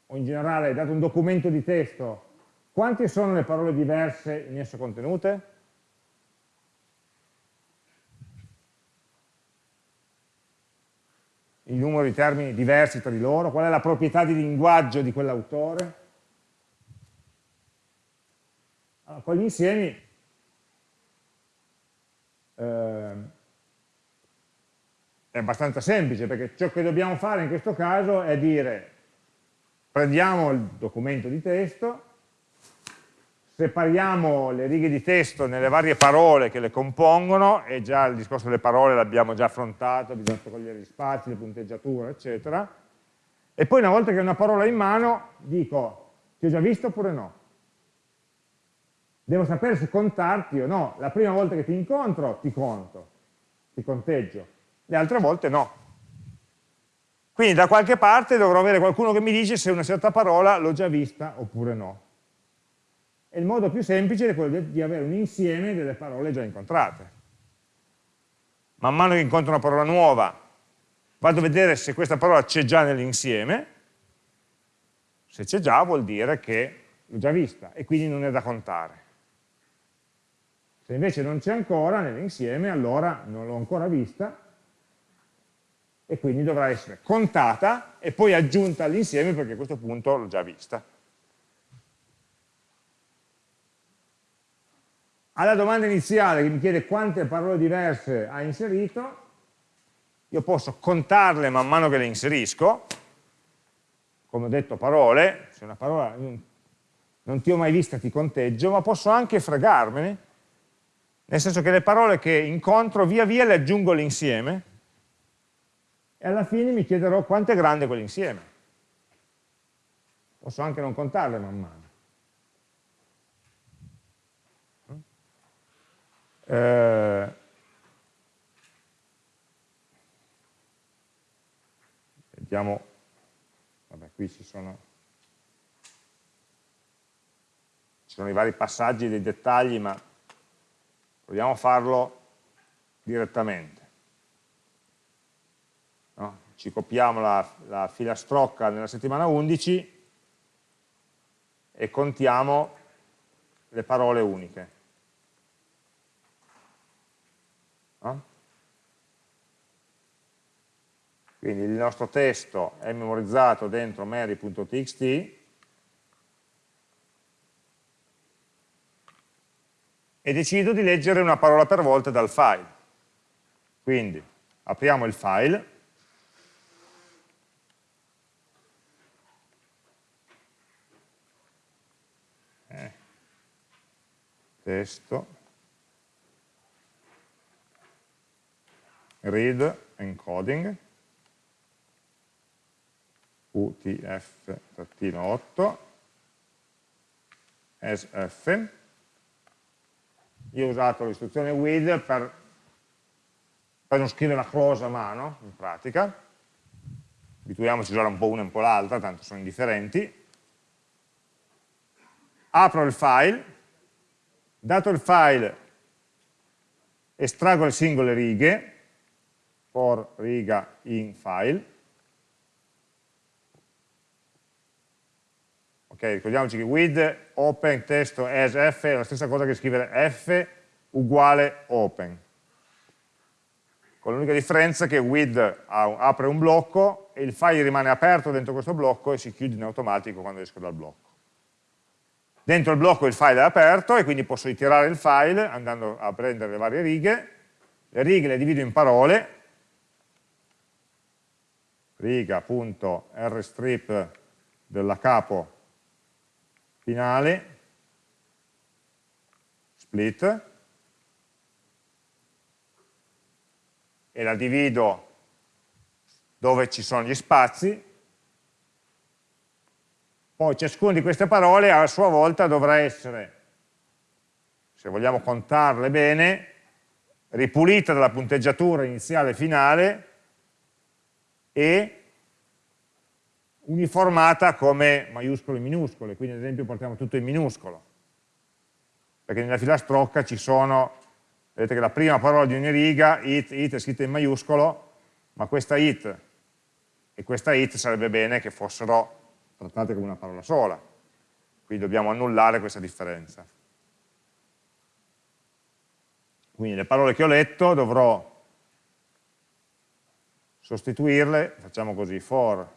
o in generale, dato un documento di testo, quante sono le parole diverse in esso contenute? Il numero di termini diversi tra di loro, qual è la proprietà di linguaggio di quell'autore. Allora, con gli insiemi eh, è abbastanza semplice, perché ciò che dobbiamo fare in questo caso è dire prendiamo il documento di testo, separiamo le righe di testo nelle varie parole che le compongono, e già il discorso delle parole l'abbiamo già affrontato, bisogna togliere gli spazi, le punteggiature, eccetera, e poi una volta che ho una parola in mano dico, ti ho già visto oppure no? Devo sapere se contarti o no, la prima volta che ti incontro ti conto, ti conteggio, le altre volte no. Quindi da qualche parte dovrò avere qualcuno che mi dice se una certa parola l'ho già vista oppure no. E il modo più semplice è quello di avere un insieme delle parole già incontrate. Man mano che incontro una parola nuova, vado a vedere se questa parola c'è già nell'insieme, se c'è già vuol dire che l'ho già vista e quindi non è da contare. Se invece non c'è ancora nell'insieme, allora non l'ho ancora vista e quindi dovrà essere contata e poi aggiunta all'insieme perché a questo punto l'ho già vista. Alla domanda iniziale che mi chiede quante parole diverse ha inserito, io posso contarle man mano che le inserisco, come ho detto parole, se una parola non ti ho mai vista ti conteggio, ma posso anche fregarmene, nel senso che le parole che incontro via via le aggiungo l'insieme e alla fine mi chiederò quanto è grande quell'insieme. Posso anche non contarle man mano. Eh, vediamo, vabbè qui ci sono, ci sono i vari passaggi dei dettagli, ma proviamo a farlo direttamente. No? Ci copiamo la, la filastrocca nella settimana 11 e contiamo le parole uniche. No? Quindi il nostro testo è memorizzato dentro mary.txt e decido di leggere una parola per volta dal file. Quindi apriamo il file, eh, testo, read encoding utf-8 sf io ho usato l'istruzione with per, per, non scrivere la close a mano in pratica. Abituiamoci a usare un po' una e un po' l'altra tanto sono indifferenti. Apro il file. Dato il file estraggo le singole righe for riga in file. Ok, ricordiamoci che with open testo as f è la stessa cosa che scrivere f uguale open. Con l'unica differenza che with apre un blocco e il file rimane aperto dentro questo blocco e si chiude in automatico quando esco dal blocco. Dentro il blocco il file è aperto e quindi posso ritirare il file andando a prendere le varie righe, le righe le divido in parole riga.rstrip della capo finale, split, e la divido dove ci sono gli spazi, poi ciascuna di queste parole a sua volta dovrà essere, se vogliamo contarle bene, ripulita dalla punteggiatura iniziale e finale e uniformata come maiuscole e minuscole, quindi ad esempio portiamo tutto in minuscolo, perché nella filastrocca ci sono, vedete che la prima parola di ogni riga, it, it è scritta in maiuscolo, ma questa it e questa it sarebbe bene che fossero trattate come una parola sola, quindi dobbiamo annullare questa differenza. Quindi le parole che ho letto dovrò sostituirle, facciamo così, for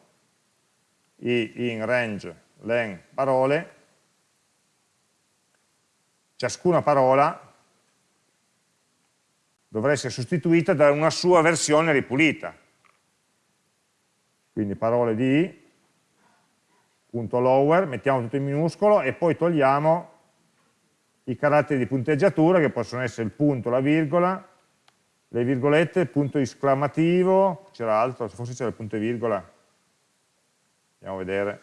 i in range len parole, ciascuna parola dovrà essere sostituita da una sua versione ripulita. Quindi parole di punto lower, mettiamo tutto in minuscolo e poi togliamo i caratteri di punteggiatura che possono essere il punto, la virgola, le virgolette, punto esclamativo, c'era altro, forse c'era il punto e virgola, andiamo a vedere.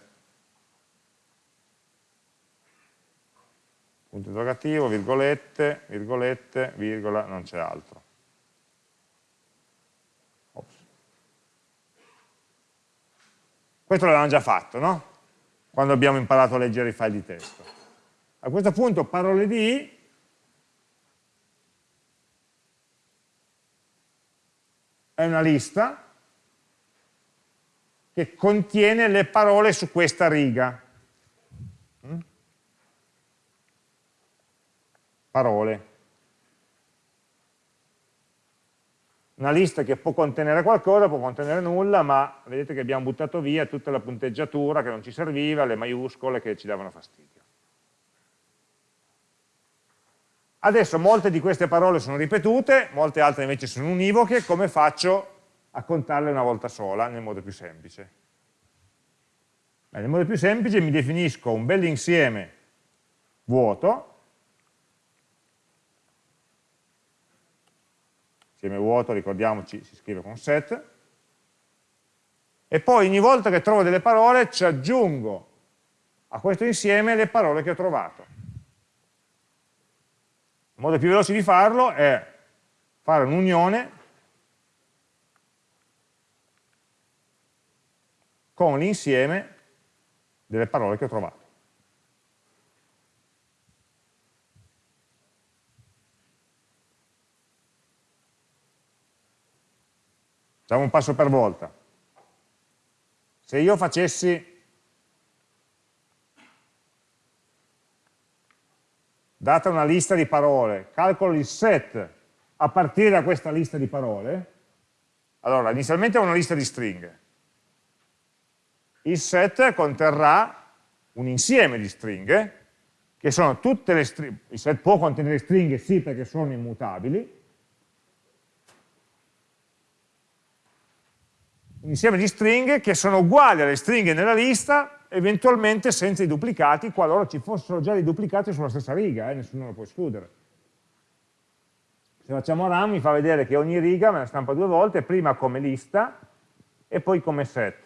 Punto interrogativo, virgolette, virgolette, virgola, non c'è altro. Ops. Questo l'avevamo già fatto, no? Quando abbiamo imparato a leggere i file di testo. A questo punto parole di è una lista che contiene le parole su questa riga. Mm? Parole. Una lista che può contenere qualcosa, può contenere nulla, ma vedete che abbiamo buttato via tutta la punteggiatura che non ci serviva, le maiuscole che ci davano fastidio. Adesso molte di queste parole sono ripetute, molte altre invece sono univoche, come faccio a contarle una volta sola nel modo più semplice. Beh, nel modo più semplice mi definisco un bel insieme vuoto, insieme vuoto, ricordiamoci, si scrive con set, e poi ogni volta che trovo delle parole ci aggiungo a questo insieme le parole che ho trovato. Il modo più veloce di farlo è fare un'unione con l'insieme delle parole che ho trovato. Facciamo un passo per volta. Se io facessi, data una lista di parole, calcolo il set a partire da questa lista di parole, allora inizialmente ho una lista di stringhe, il set conterrà un insieme di stringhe, che sono tutte le stringhe, il set può contenere stringhe sì perché sono immutabili, un insieme di stringhe che sono uguali alle stringhe nella lista, eventualmente senza i duplicati, qualora ci fossero già dei duplicati sulla stessa riga, eh, nessuno lo può escludere. Se facciamo run mi fa vedere che ogni riga me la stampa due volte, prima come lista e poi come set.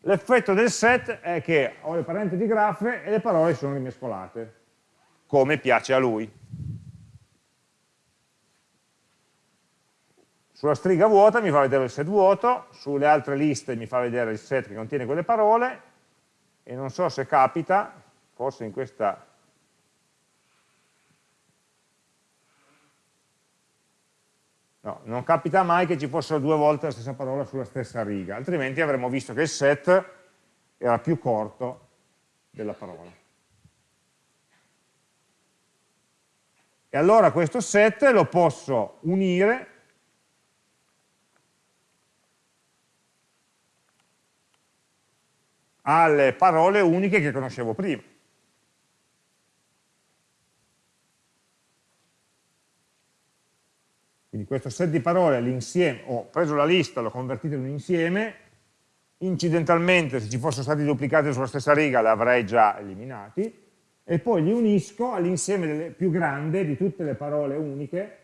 L'effetto del set è che ho le parentesi graffe e le parole sono rimescolate, come piace a lui. Sulla stringa vuota mi fa vedere il set vuoto, sulle altre liste mi fa vedere il set che contiene quelle parole, e non so se capita, forse in questa No, non capita mai che ci fossero due volte la stessa parola sulla stessa riga, altrimenti avremmo visto che il set era più corto della parola. E allora questo set lo posso unire alle parole uniche che conoscevo prima. Quindi questo set di parole, l'insieme, ho preso la lista, l'ho convertito in un insieme, incidentalmente se ci fossero stati duplicati sulla stessa riga li avrei già eliminati, e poi li unisco all'insieme più grande di tutte le parole uniche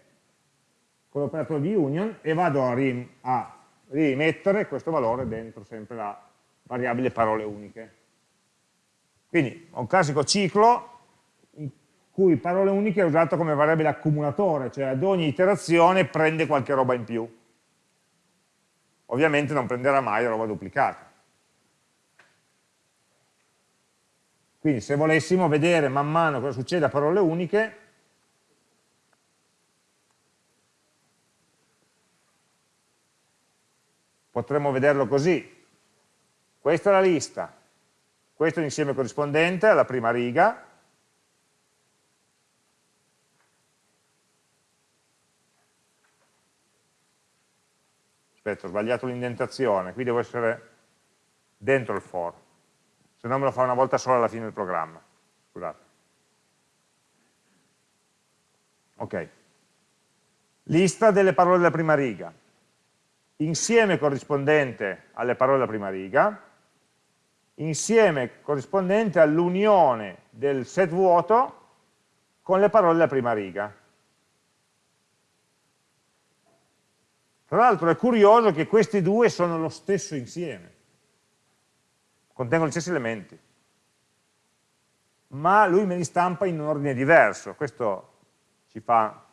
con l'operatore di union e vado a, rim a rimettere questo valore dentro sempre la variabile parole uniche. Quindi ho un classico ciclo in cui parole uniche è usato come variabile accumulatore, cioè ad ogni iterazione prende qualche roba in più. Ovviamente non prenderà mai roba duplicata. Quindi se volessimo vedere man mano cosa succede a parole uniche, potremmo vederlo così. Questa è la lista, questo è l'insieme corrispondente alla prima riga, aspetta, ho sbagliato l'indentazione, qui devo essere dentro il for, se no me lo fa una volta sola alla fine del programma, scusate. Ok, lista delle parole della prima riga, insieme corrispondente alle parole della prima riga, insieme corrispondente all'unione del set vuoto con le parole della prima riga. Tra l'altro è curioso che questi due sono lo stesso insieme, contengono gli stessi elementi, ma lui me li stampa in un ordine diverso, questo ci fa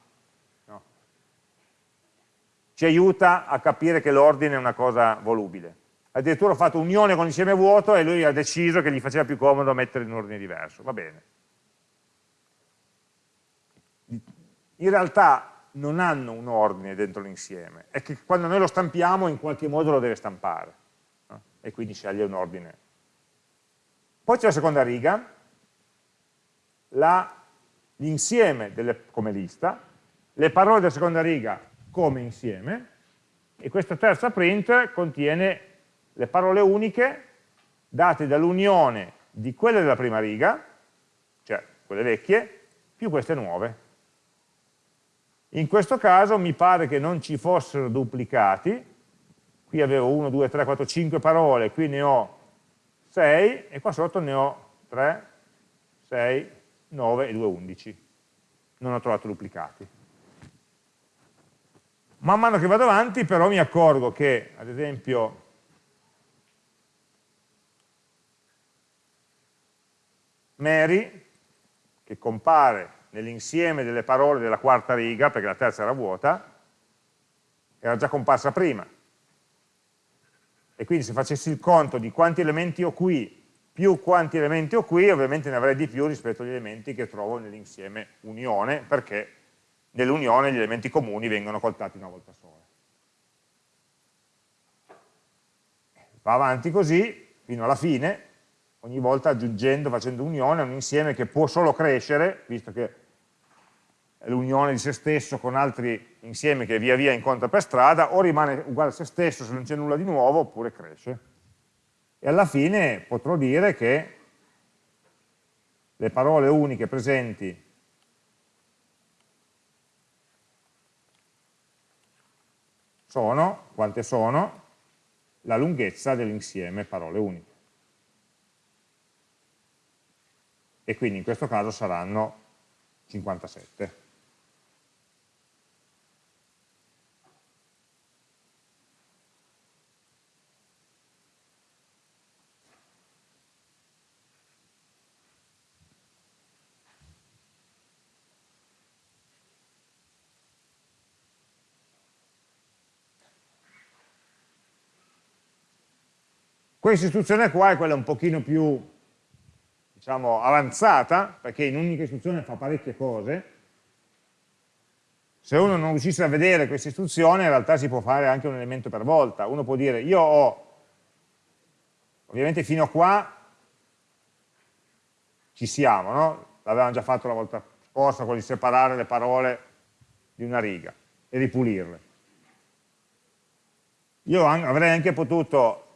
ci aiuta a capire che l'ordine è una cosa volubile. Addirittura ho fatto unione con l'insieme vuoto e lui ha deciso che gli faceva più comodo mettere in ordine diverso, va bene. In realtà non hanno un ordine dentro l'insieme, è che quando noi lo stampiamo in qualche modo lo deve stampare, no? e quindi sceglie un ordine. Poi c'è la seconda riga, l'insieme come lista, le parole della seconda riga come insieme e questa terza print contiene le parole uniche date dall'unione di quelle della prima riga, cioè quelle vecchie, più queste nuove. In questo caso mi pare che non ci fossero duplicati, qui avevo 1, 2, 3, 4, 5 parole, qui ne ho 6 e qua sotto ne ho 3, 6, 9 e 2, 11. Non ho trovato duplicati. Man mano che vado avanti però mi accorgo che, ad esempio, Mary, che compare nell'insieme delle parole della quarta riga, perché la terza era vuota, era già comparsa prima. E quindi se facessi il conto di quanti elementi ho qui più quanti elementi ho qui, ovviamente ne avrei di più rispetto agli elementi che trovo nell'insieme unione, perché nell'unione gli elementi comuni vengono contati una volta sola. Va avanti così fino alla fine, ogni volta aggiungendo, facendo unione, un insieme che può solo crescere, visto che è l'unione di se stesso con altri insiemi che via via incontra per strada, o rimane uguale a se stesso se non c'è nulla di nuovo, oppure cresce. E alla fine potrò dire che le parole uniche presenti sono, quante sono, la lunghezza dell'insieme parole uniche. E quindi in questo caso saranno 57. Questa istruzione qua è quella un pochino più diciamo, avanzata, perché in un'unica istruzione fa parecchie cose. Se uno non riuscisse a vedere questa istruzione, in realtà si può fare anche un elemento per volta. Uno può dire, io ho, ovviamente fino a qua ci siamo, no? l'avevamo già fatto la volta scorsa, quello di separare le parole di una riga e ripulirle. Io avrei anche potuto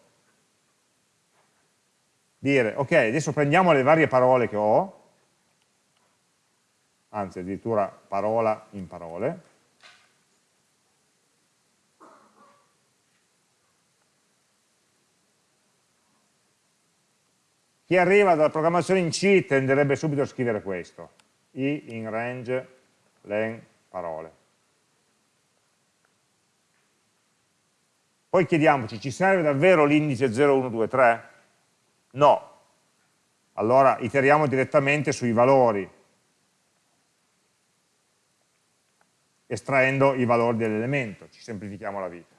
dire, ok, adesso prendiamo le varie parole che ho, anzi addirittura parola in parole, Chi arriva dalla programmazione in C tenderebbe subito a scrivere questo, i in range len parole. Poi chiediamoci, ci serve davvero l'indice 0, 1, 2, 3? No. Allora iteriamo direttamente sui valori, estraendo i valori dell'elemento, ci semplifichiamo la vita.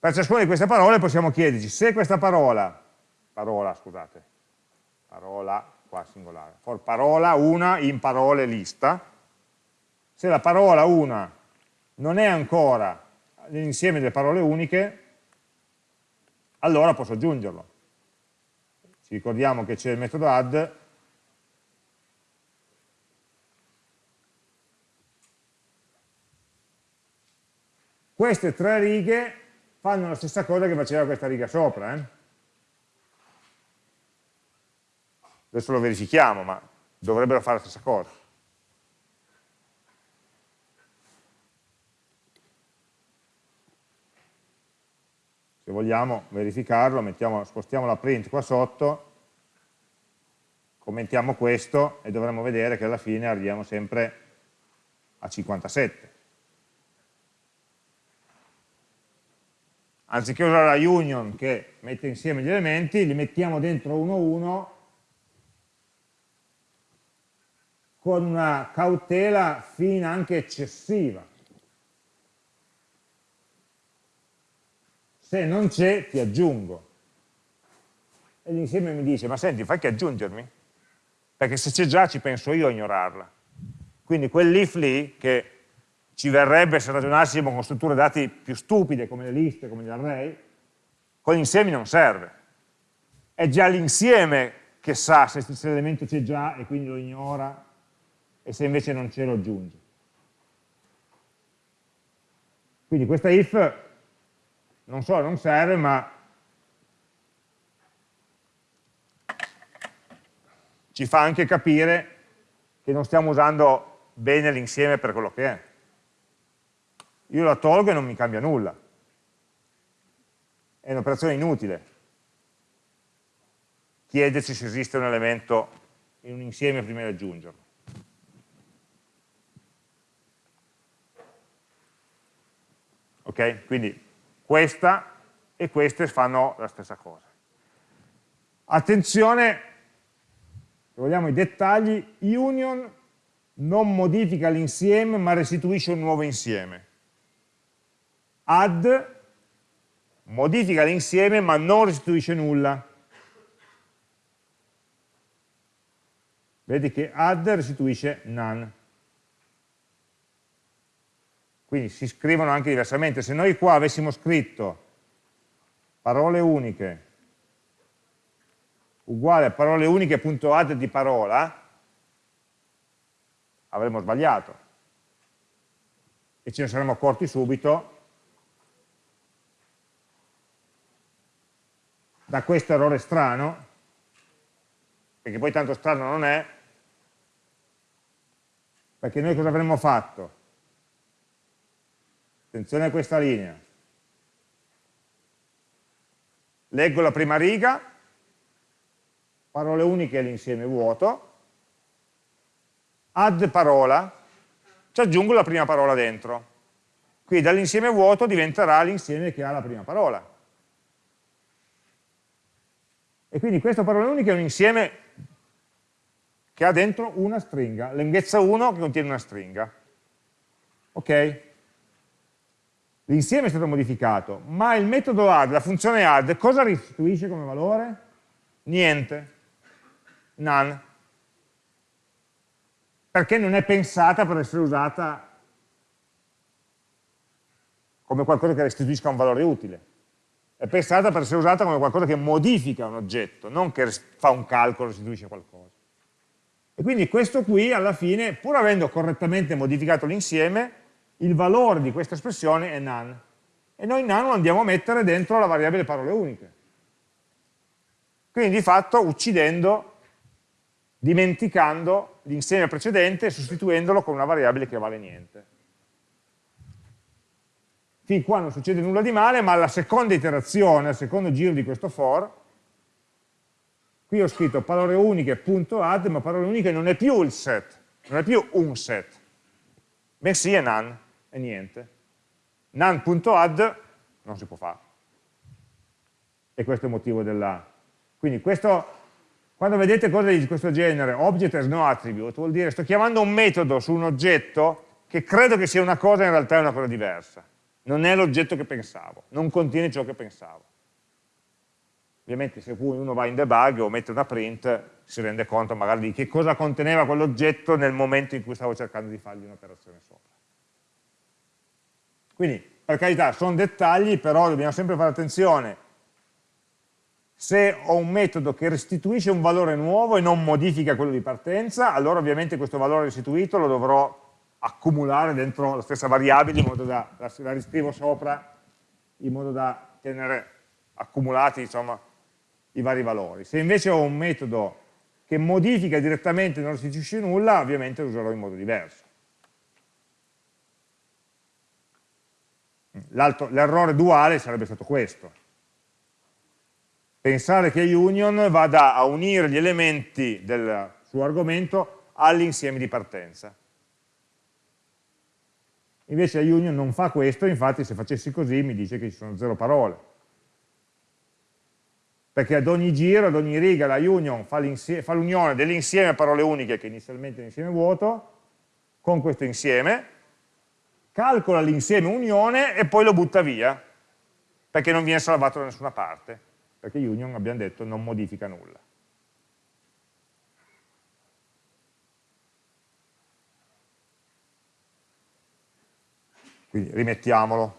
Per ciascuna di queste parole possiamo chiederci se questa parola, parola scusate, parola qua singolare, for parola una in parole lista, se la parola una non è ancora l'insieme delle parole uniche, allora posso aggiungerlo. Ci ricordiamo che c'è il metodo add queste tre righe fanno la stessa cosa che faceva questa riga sopra. Eh? Adesso lo verifichiamo, ma dovrebbero fare la stessa cosa. Se vogliamo verificarlo, mettiamo, spostiamo la print qua sotto, commentiamo questo e dovremmo vedere che alla fine arriviamo sempre a 57. Anziché usare la union che mette insieme gli elementi, li mettiamo dentro uno a uno con una cautela fin anche eccessiva. Se non c'è ti aggiungo. E l'insieme mi dice, ma senti, fai che aggiungermi? Perché se c'è già ci penso io a ignorarla. Quindi quell'if lì, che ci verrebbe se ragionassimo con strutture dati più stupide, come le liste, come gli array, con gli insiemi non serve. È già l'insieme che sa se l'elemento c'è già e quindi lo ignora, e se invece non c'è lo aggiunge. Quindi questa if non solo non serve, ma ci fa anche capire che non stiamo usando bene l'insieme per quello che è. Io la tolgo e non mi cambia nulla. È un'operazione inutile. Chiederci se esiste un elemento in un insieme prima di aggiungerlo. Ok? Quindi questa e queste fanno la stessa cosa. Attenzione, se vogliamo i dettagli, union non modifica l'insieme ma restituisce un nuovo insieme. Add modifica l'insieme ma non restituisce nulla. Vedi che add restituisce none quindi si scrivono anche diversamente. Se noi qua avessimo scritto parole uniche uguale a parole uniche.add di parola, avremmo sbagliato. E ce ne saremmo accorti subito da questo errore strano, perché poi tanto strano non è, perché noi cosa avremmo fatto? Attenzione a questa linea. Leggo la prima riga, parole uniche e l'insieme vuoto, add parola, ci aggiungo la prima parola dentro. Quindi dall'insieme vuoto diventerà l'insieme che ha la prima parola. E quindi questa parola unica è un insieme che ha dentro una stringa, lunghezza 1 che contiene una stringa. Ok? L'insieme è stato modificato, ma il metodo add, la funzione add, cosa restituisce come valore? Niente, none, perché non è pensata per essere usata come qualcosa che restituisca un valore utile, è pensata per essere usata come qualcosa che modifica un oggetto, non che fa un calcolo e restituisce qualcosa. E quindi questo qui alla fine, pur avendo correttamente modificato l'insieme, il valore di questa espressione è none. E noi none lo andiamo a mettere dentro la variabile parole uniche. Quindi di fatto uccidendo, dimenticando l'insieme precedente e sostituendolo con una variabile che vale niente. fin qua non succede nulla di male, ma alla seconda iterazione, al secondo giro di questo for, qui ho scritto parole uniche punto add, ma parole uniche non è più il set, non è più un set, bensì è none, è niente. None.add non si può fare. E questo è il motivo della... Quindi questo, quando vedete cose di questo genere, object has no attribute, vuol dire sto chiamando un metodo su un oggetto che credo che sia una cosa e in realtà è una cosa diversa. Non è l'oggetto che pensavo, non contiene ciò che pensavo. Ovviamente se uno va in debug o mette una print si rende conto magari di che cosa conteneva quell'oggetto nel momento in cui stavo cercando di fargli un'operazione sopra. Quindi, per carità, sono dettagli, però dobbiamo sempre fare attenzione. Se ho un metodo che restituisce un valore nuovo e non modifica quello di partenza, allora ovviamente questo valore restituito lo dovrò accumulare dentro la stessa variabile in modo da, la, riscrivo sopra in modo da tenere accumulati insomma, i vari valori. Se invece ho un metodo che modifica direttamente e non restituisce nulla, ovviamente lo userò in modo diverso. L'errore duale sarebbe stato questo. Pensare che union vada a unire gli elementi del suo argomento all'insieme di partenza. Invece la union non fa questo, infatti se facessi così mi dice che ci sono zero parole. Perché ad ogni giro, ad ogni riga la union fa l'unione dell'insieme parole uniche, che inizialmente è un insieme vuoto, con questo insieme, calcola l'insieme unione e poi lo butta via, perché non viene salvato da nessuna parte, perché union, abbiamo detto, non modifica nulla. Quindi rimettiamolo,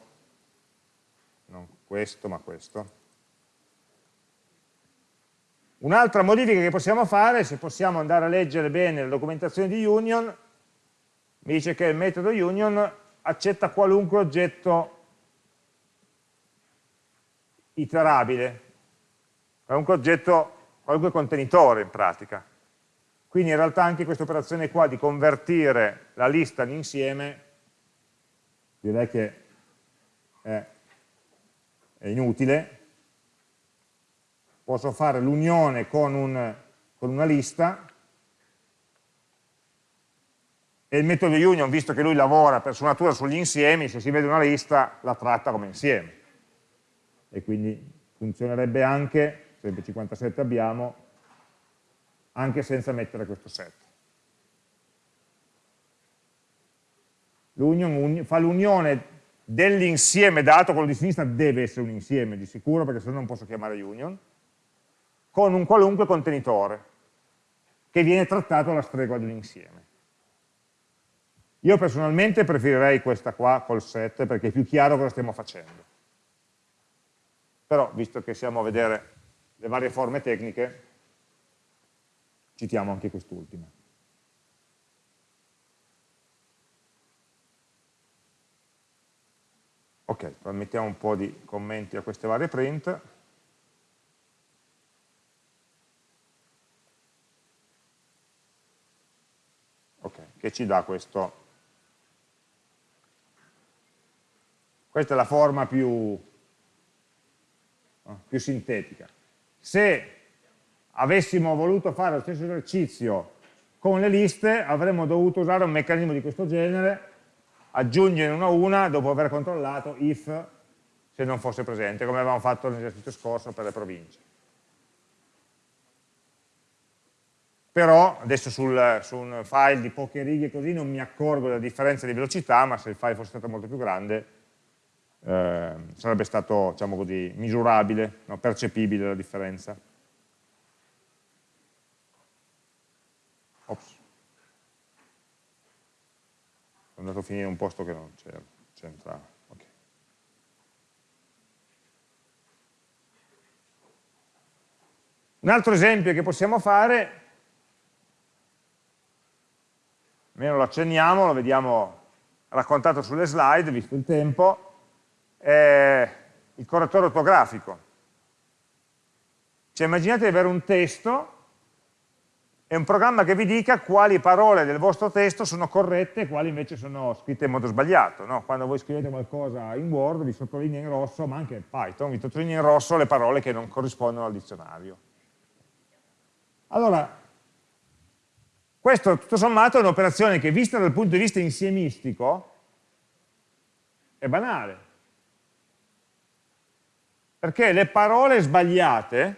non questo ma questo. Un'altra modifica che possiamo fare, se possiamo andare a leggere bene la documentazione di union, mi dice che il metodo union accetta qualunque oggetto iterabile, qualunque oggetto, qualunque contenitore in pratica. Quindi in realtà anche questa operazione qua di convertire la lista in insieme direi che è, è inutile, posso fare l'unione con, un, con una lista e il metodo union, visto che lui lavora per sua natura sugli insiemi, se si vede una lista la tratta come insieme. E quindi funzionerebbe anche, sempre 57 abbiamo, anche senza mettere questo set. L'union fa l'unione dell'insieme dato, quello di sinistra deve essere un insieme di sicuro, perché se no non posso chiamare union, con un qualunque contenitore, che viene trattato alla stregua di un insieme. Io personalmente preferirei questa qua col set, perché è più chiaro cosa stiamo facendo. Però, visto che siamo a vedere le varie forme tecniche, citiamo anche quest'ultima. Ok, mettiamo un po' di commenti a queste varie print. Ok, che ci dà questo? Questa è la forma più, più sintetica. Se avessimo voluto fare lo stesso esercizio con le liste, avremmo dovuto usare un meccanismo di questo genere aggiungere una a una dopo aver controllato if se non fosse presente, come avevamo fatto nell'esercizio scorso per le province. Però adesso sul, su un file di poche righe così non mi accorgo della differenza di velocità, ma se il file fosse stato molto più grande eh, sarebbe stato, diciamo così, misurabile, no? percepibile la differenza. Ops. Sono andato a finire in un posto che non c'entra. Okay. Un altro esempio che possiamo fare, almeno lo accenniamo, lo vediamo raccontato sulle slide, visto il tempo, è il correttore ortografico. Cioè immaginate di avere un testo è un programma che vi dica quali parole del vostro testo sono corrette e quali invece sono scritte in modo sbagliato. No? Quando voi scrivete qualcosa in Word vi sottolinea in rosso, ma anche in Python, vi sottolinea in rosso le parole che non corrispondono al dizionario. Allora, questo tutto sommato è un'operazione che vista dal punto di vista insiemistico è banale. Perché le parole sbagliate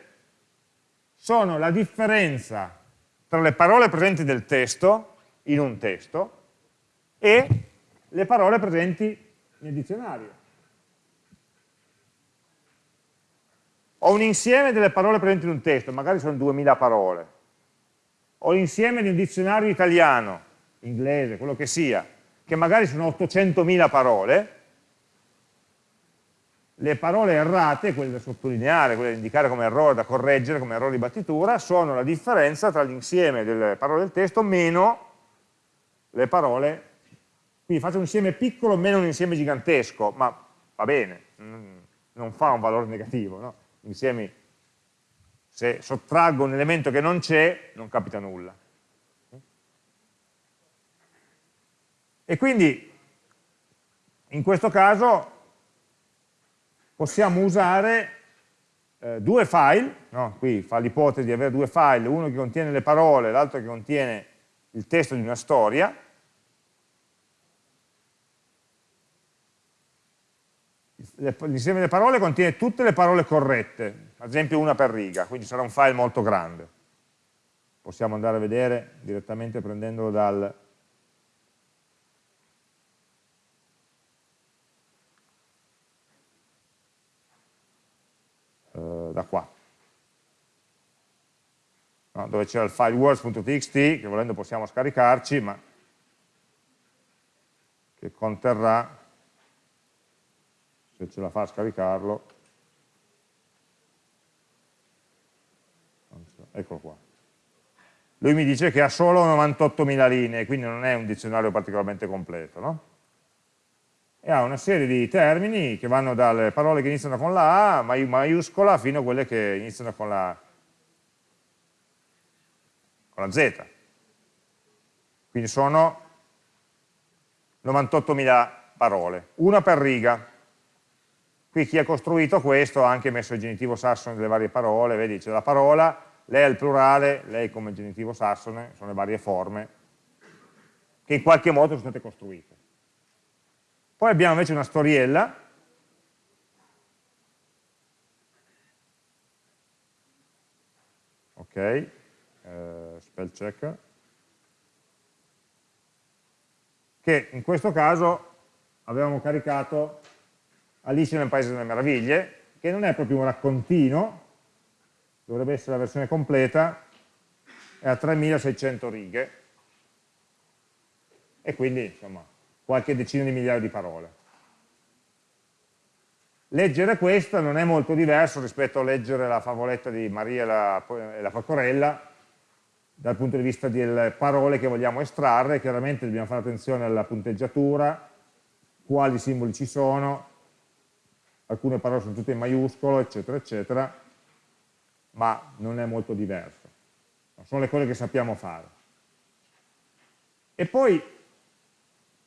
sono la differenza tra le parole presenti del testo, in un testo, e le parole presenti nel dizionario. Ho un insieme delle parole presenti in un testo, magari sono 2000 parole. Ho l'insieme di un dizionario italiano, inglese, quello che sia, che magari sono 800.000 parole, le parole errate, quelle da sottolineare, quelle da indicare come errore, da correggere, come errore di battitura, sono la differenza tra l'insieme delle parole del testo meno le parole, quindi faccio un insieme piccolo meno un insieme gigantesco, ma va bene, non fa un valore negativo, no? insiemi, se sottraggo un elemento che non c'è, non capita nulla. E quindi, in questo caso, possiamo usare eh, due file, no? qui fa l'ipotesi di avere due file, uno che contiene le parole, l'altro che contiene il testo di una storia, l'insieme delle parole contiene tutte le parole corrette, ad esempio una per riga, quindi sarà un file molto grande. Possiamo andare a vedere direttamente prendendolo dal, da qua. No, dove c'era il file words.txt, che volendo possiamo scaricarci, ma che conterrà, se ce la fa a scaricarlo, eccolo qua. Lui mi dice che ha solo 98.000 linee, quindi non è un dizionario particolarmente completo, no? E ha una serie di termini che vanno dalle parole che iniziano con la A maiuscola fino a quelle che iniziano con la, con la Z. Quindi sono 98.000 parole, una per riga. Qui chi ha costruito questo ha anche messo il genitivo sassone delle varie parole, vedi c'è la parola, lei è il plurale, lei come genitivo sassone, sono le varie forme che in qualche modo sono state costruite. Poi abbiamo invece una storiella, ok, eh, spell checker, che in questo caso avevamo caricato Alice nel Paese delle Meraviglie, che non è proprio un raccontino, dovrebbe essere la versione completa, è a 3600 righe, e quindi insomma qualche decina di migliaia di parole. Leggere questo non è molto diverso rispetto a leggere la favoletta di Maria e la, e la Pecorella, dal punto di vista delle parole che vogliamo estrarre, chiaramente dobbiamo fare attenzione alla punteggiatura, quali simboli ci sono, alcune parole sono tutte in maiuscolo, eccetera, eccetera, ma non è molto diverso. Sono le cose che sappiamo fare. E poi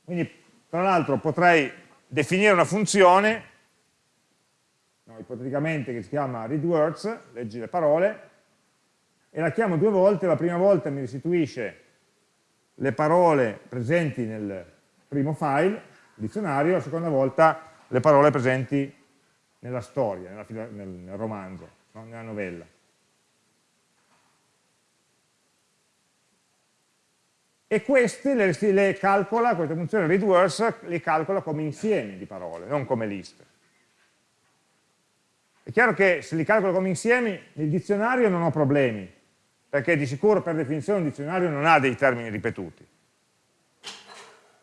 quindi, tra l'altro, potrei definire una funzione, no, ipoteticamente che si chiama readWords, leggi le parole, e la chiamo due volte, la prima volta mi restituisce le parole presenti nel primo file, il dizionario, la seconda volta le parole presenti nella storia, nella, nel, nel, romanzo, no? nella novella. E queste le, le calcola, questa funzione readWords le calcola come insiemi di parole, non come liste. È chiaro che se li calcolo come insiemi, nel dizionario non ho problemi, perché di sicuro per definizione un dizionario non ha dei termini ripetuti.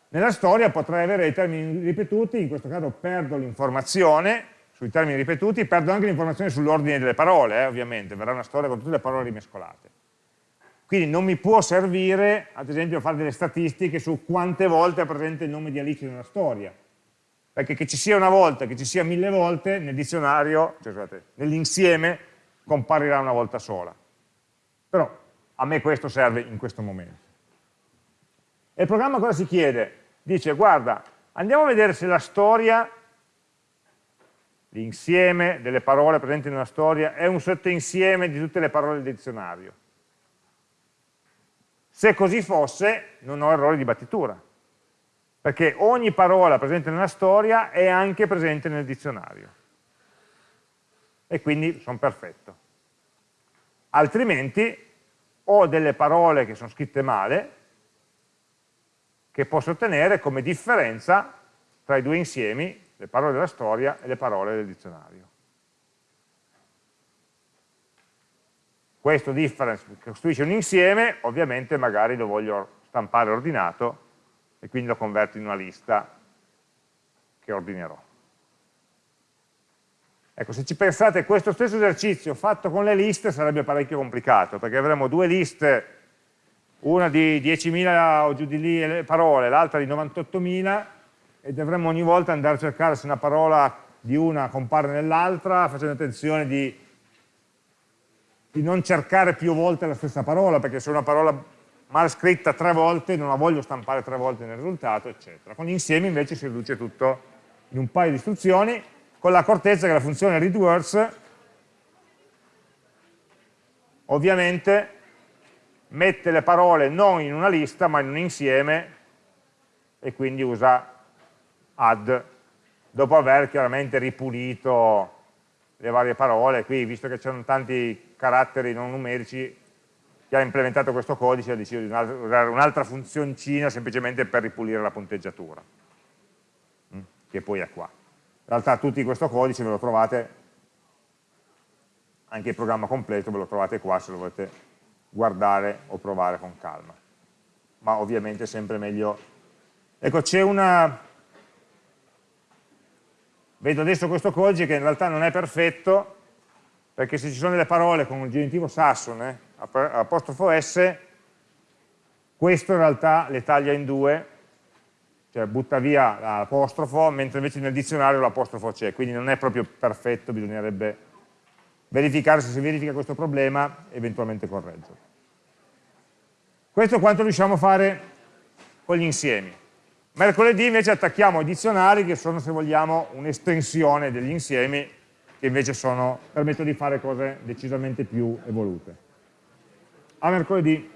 Nella storia potrei avere dei termini ripetuti, in questo caso perdo l'informazione sui termini ripetuti, perdo anche l'informazione sull'ordine delle parole, eh, ovviamente, verrà una storia con tutte le parole rimescolate. Quindi non mi può servire, ad esempio, fare delle statistiche su quante volte è presente il nome di Alice nella storia. Perché che ci sia una volta, che ci sia mille volte, nel dizionario, cioè, nell'insieme, comparirà una volta sola. Però a me questo serve in questo momento. E il programma cosa si chiede? Dice, guarda, andiamo a vedere se la storia, l'insieme delle parole presenti nella storia, è un sottoinsieme di tutte le parole del dizionario. Se così fosse, non ho errori di battitura, perché ogni parola presente nella storia è anche presente nel dizionario. E quindi sono perfetto. Altrimenti ho delle parole che sono scritte male, che posso ottenere come differenza tra i due insiemi, le parole della storia e le parole del dizionario. Questo difference costruisce un insieme, ovviamente magari lo voglio stampare ordinato e quindi lo converto in una lista che ordinerò. Ecco, se ci pensate, questo stesso esercizio fatto con le liste sarebbe parecchio complicato, perché avremo due liste, una di 10.000 o giù di lì parole, l'altra di 98.000, e dovremmo ogni volta andare a cercare se una parola di una compare nell'altra, facendo attenzione di, di non cercare più volte la stessa parola, perché se una parola mal scritta tre volte non la voglio stampare tre volte nel risultato, eccetera. Con gli insiemi invece si riduce tutto in un paio di istruzioni, con l'accortezza che la funzione readWords ovviamente mette le parole non in una lista ma in un insieme e quindi usa add dopo aver chiaramente ripulito le varie parole qui visto che c'erano tanti caratteri non numerici chi ha implementato questo codice ha deciso di usare un'altra funzioncina semplicemente per ripulire la punteggiatura mm, che poi è qua in realtà tutti questo codice ve lo trovate, anche il programma completo ve lo trovate qua se lo volete guardare o provare con calma. Ma ovviamente è sempre meglio... Ecco, c'è una... Vedo adesso questo codice che in realtà non è perfetto, perché se ci sono delle parole con il genitivo sassone, apostrofo S, questo in realtà le taglia in due cioè butta via l'apostrofo, mentre invece nel dizionario l'apostrofo c'è, quindi non è proprio perfetto, bisognerebbe verificare se si verifica questo problema, eventualmente correggerlo. Questo è quanto riusciamo a fare con gli insiemi. Mercoledì invece attacchiamo i dizionari che sono, se vogliamo, un'estensione degli insiemi che invece sono, permettono di fare cose decisamente più evolute. A mercoledì.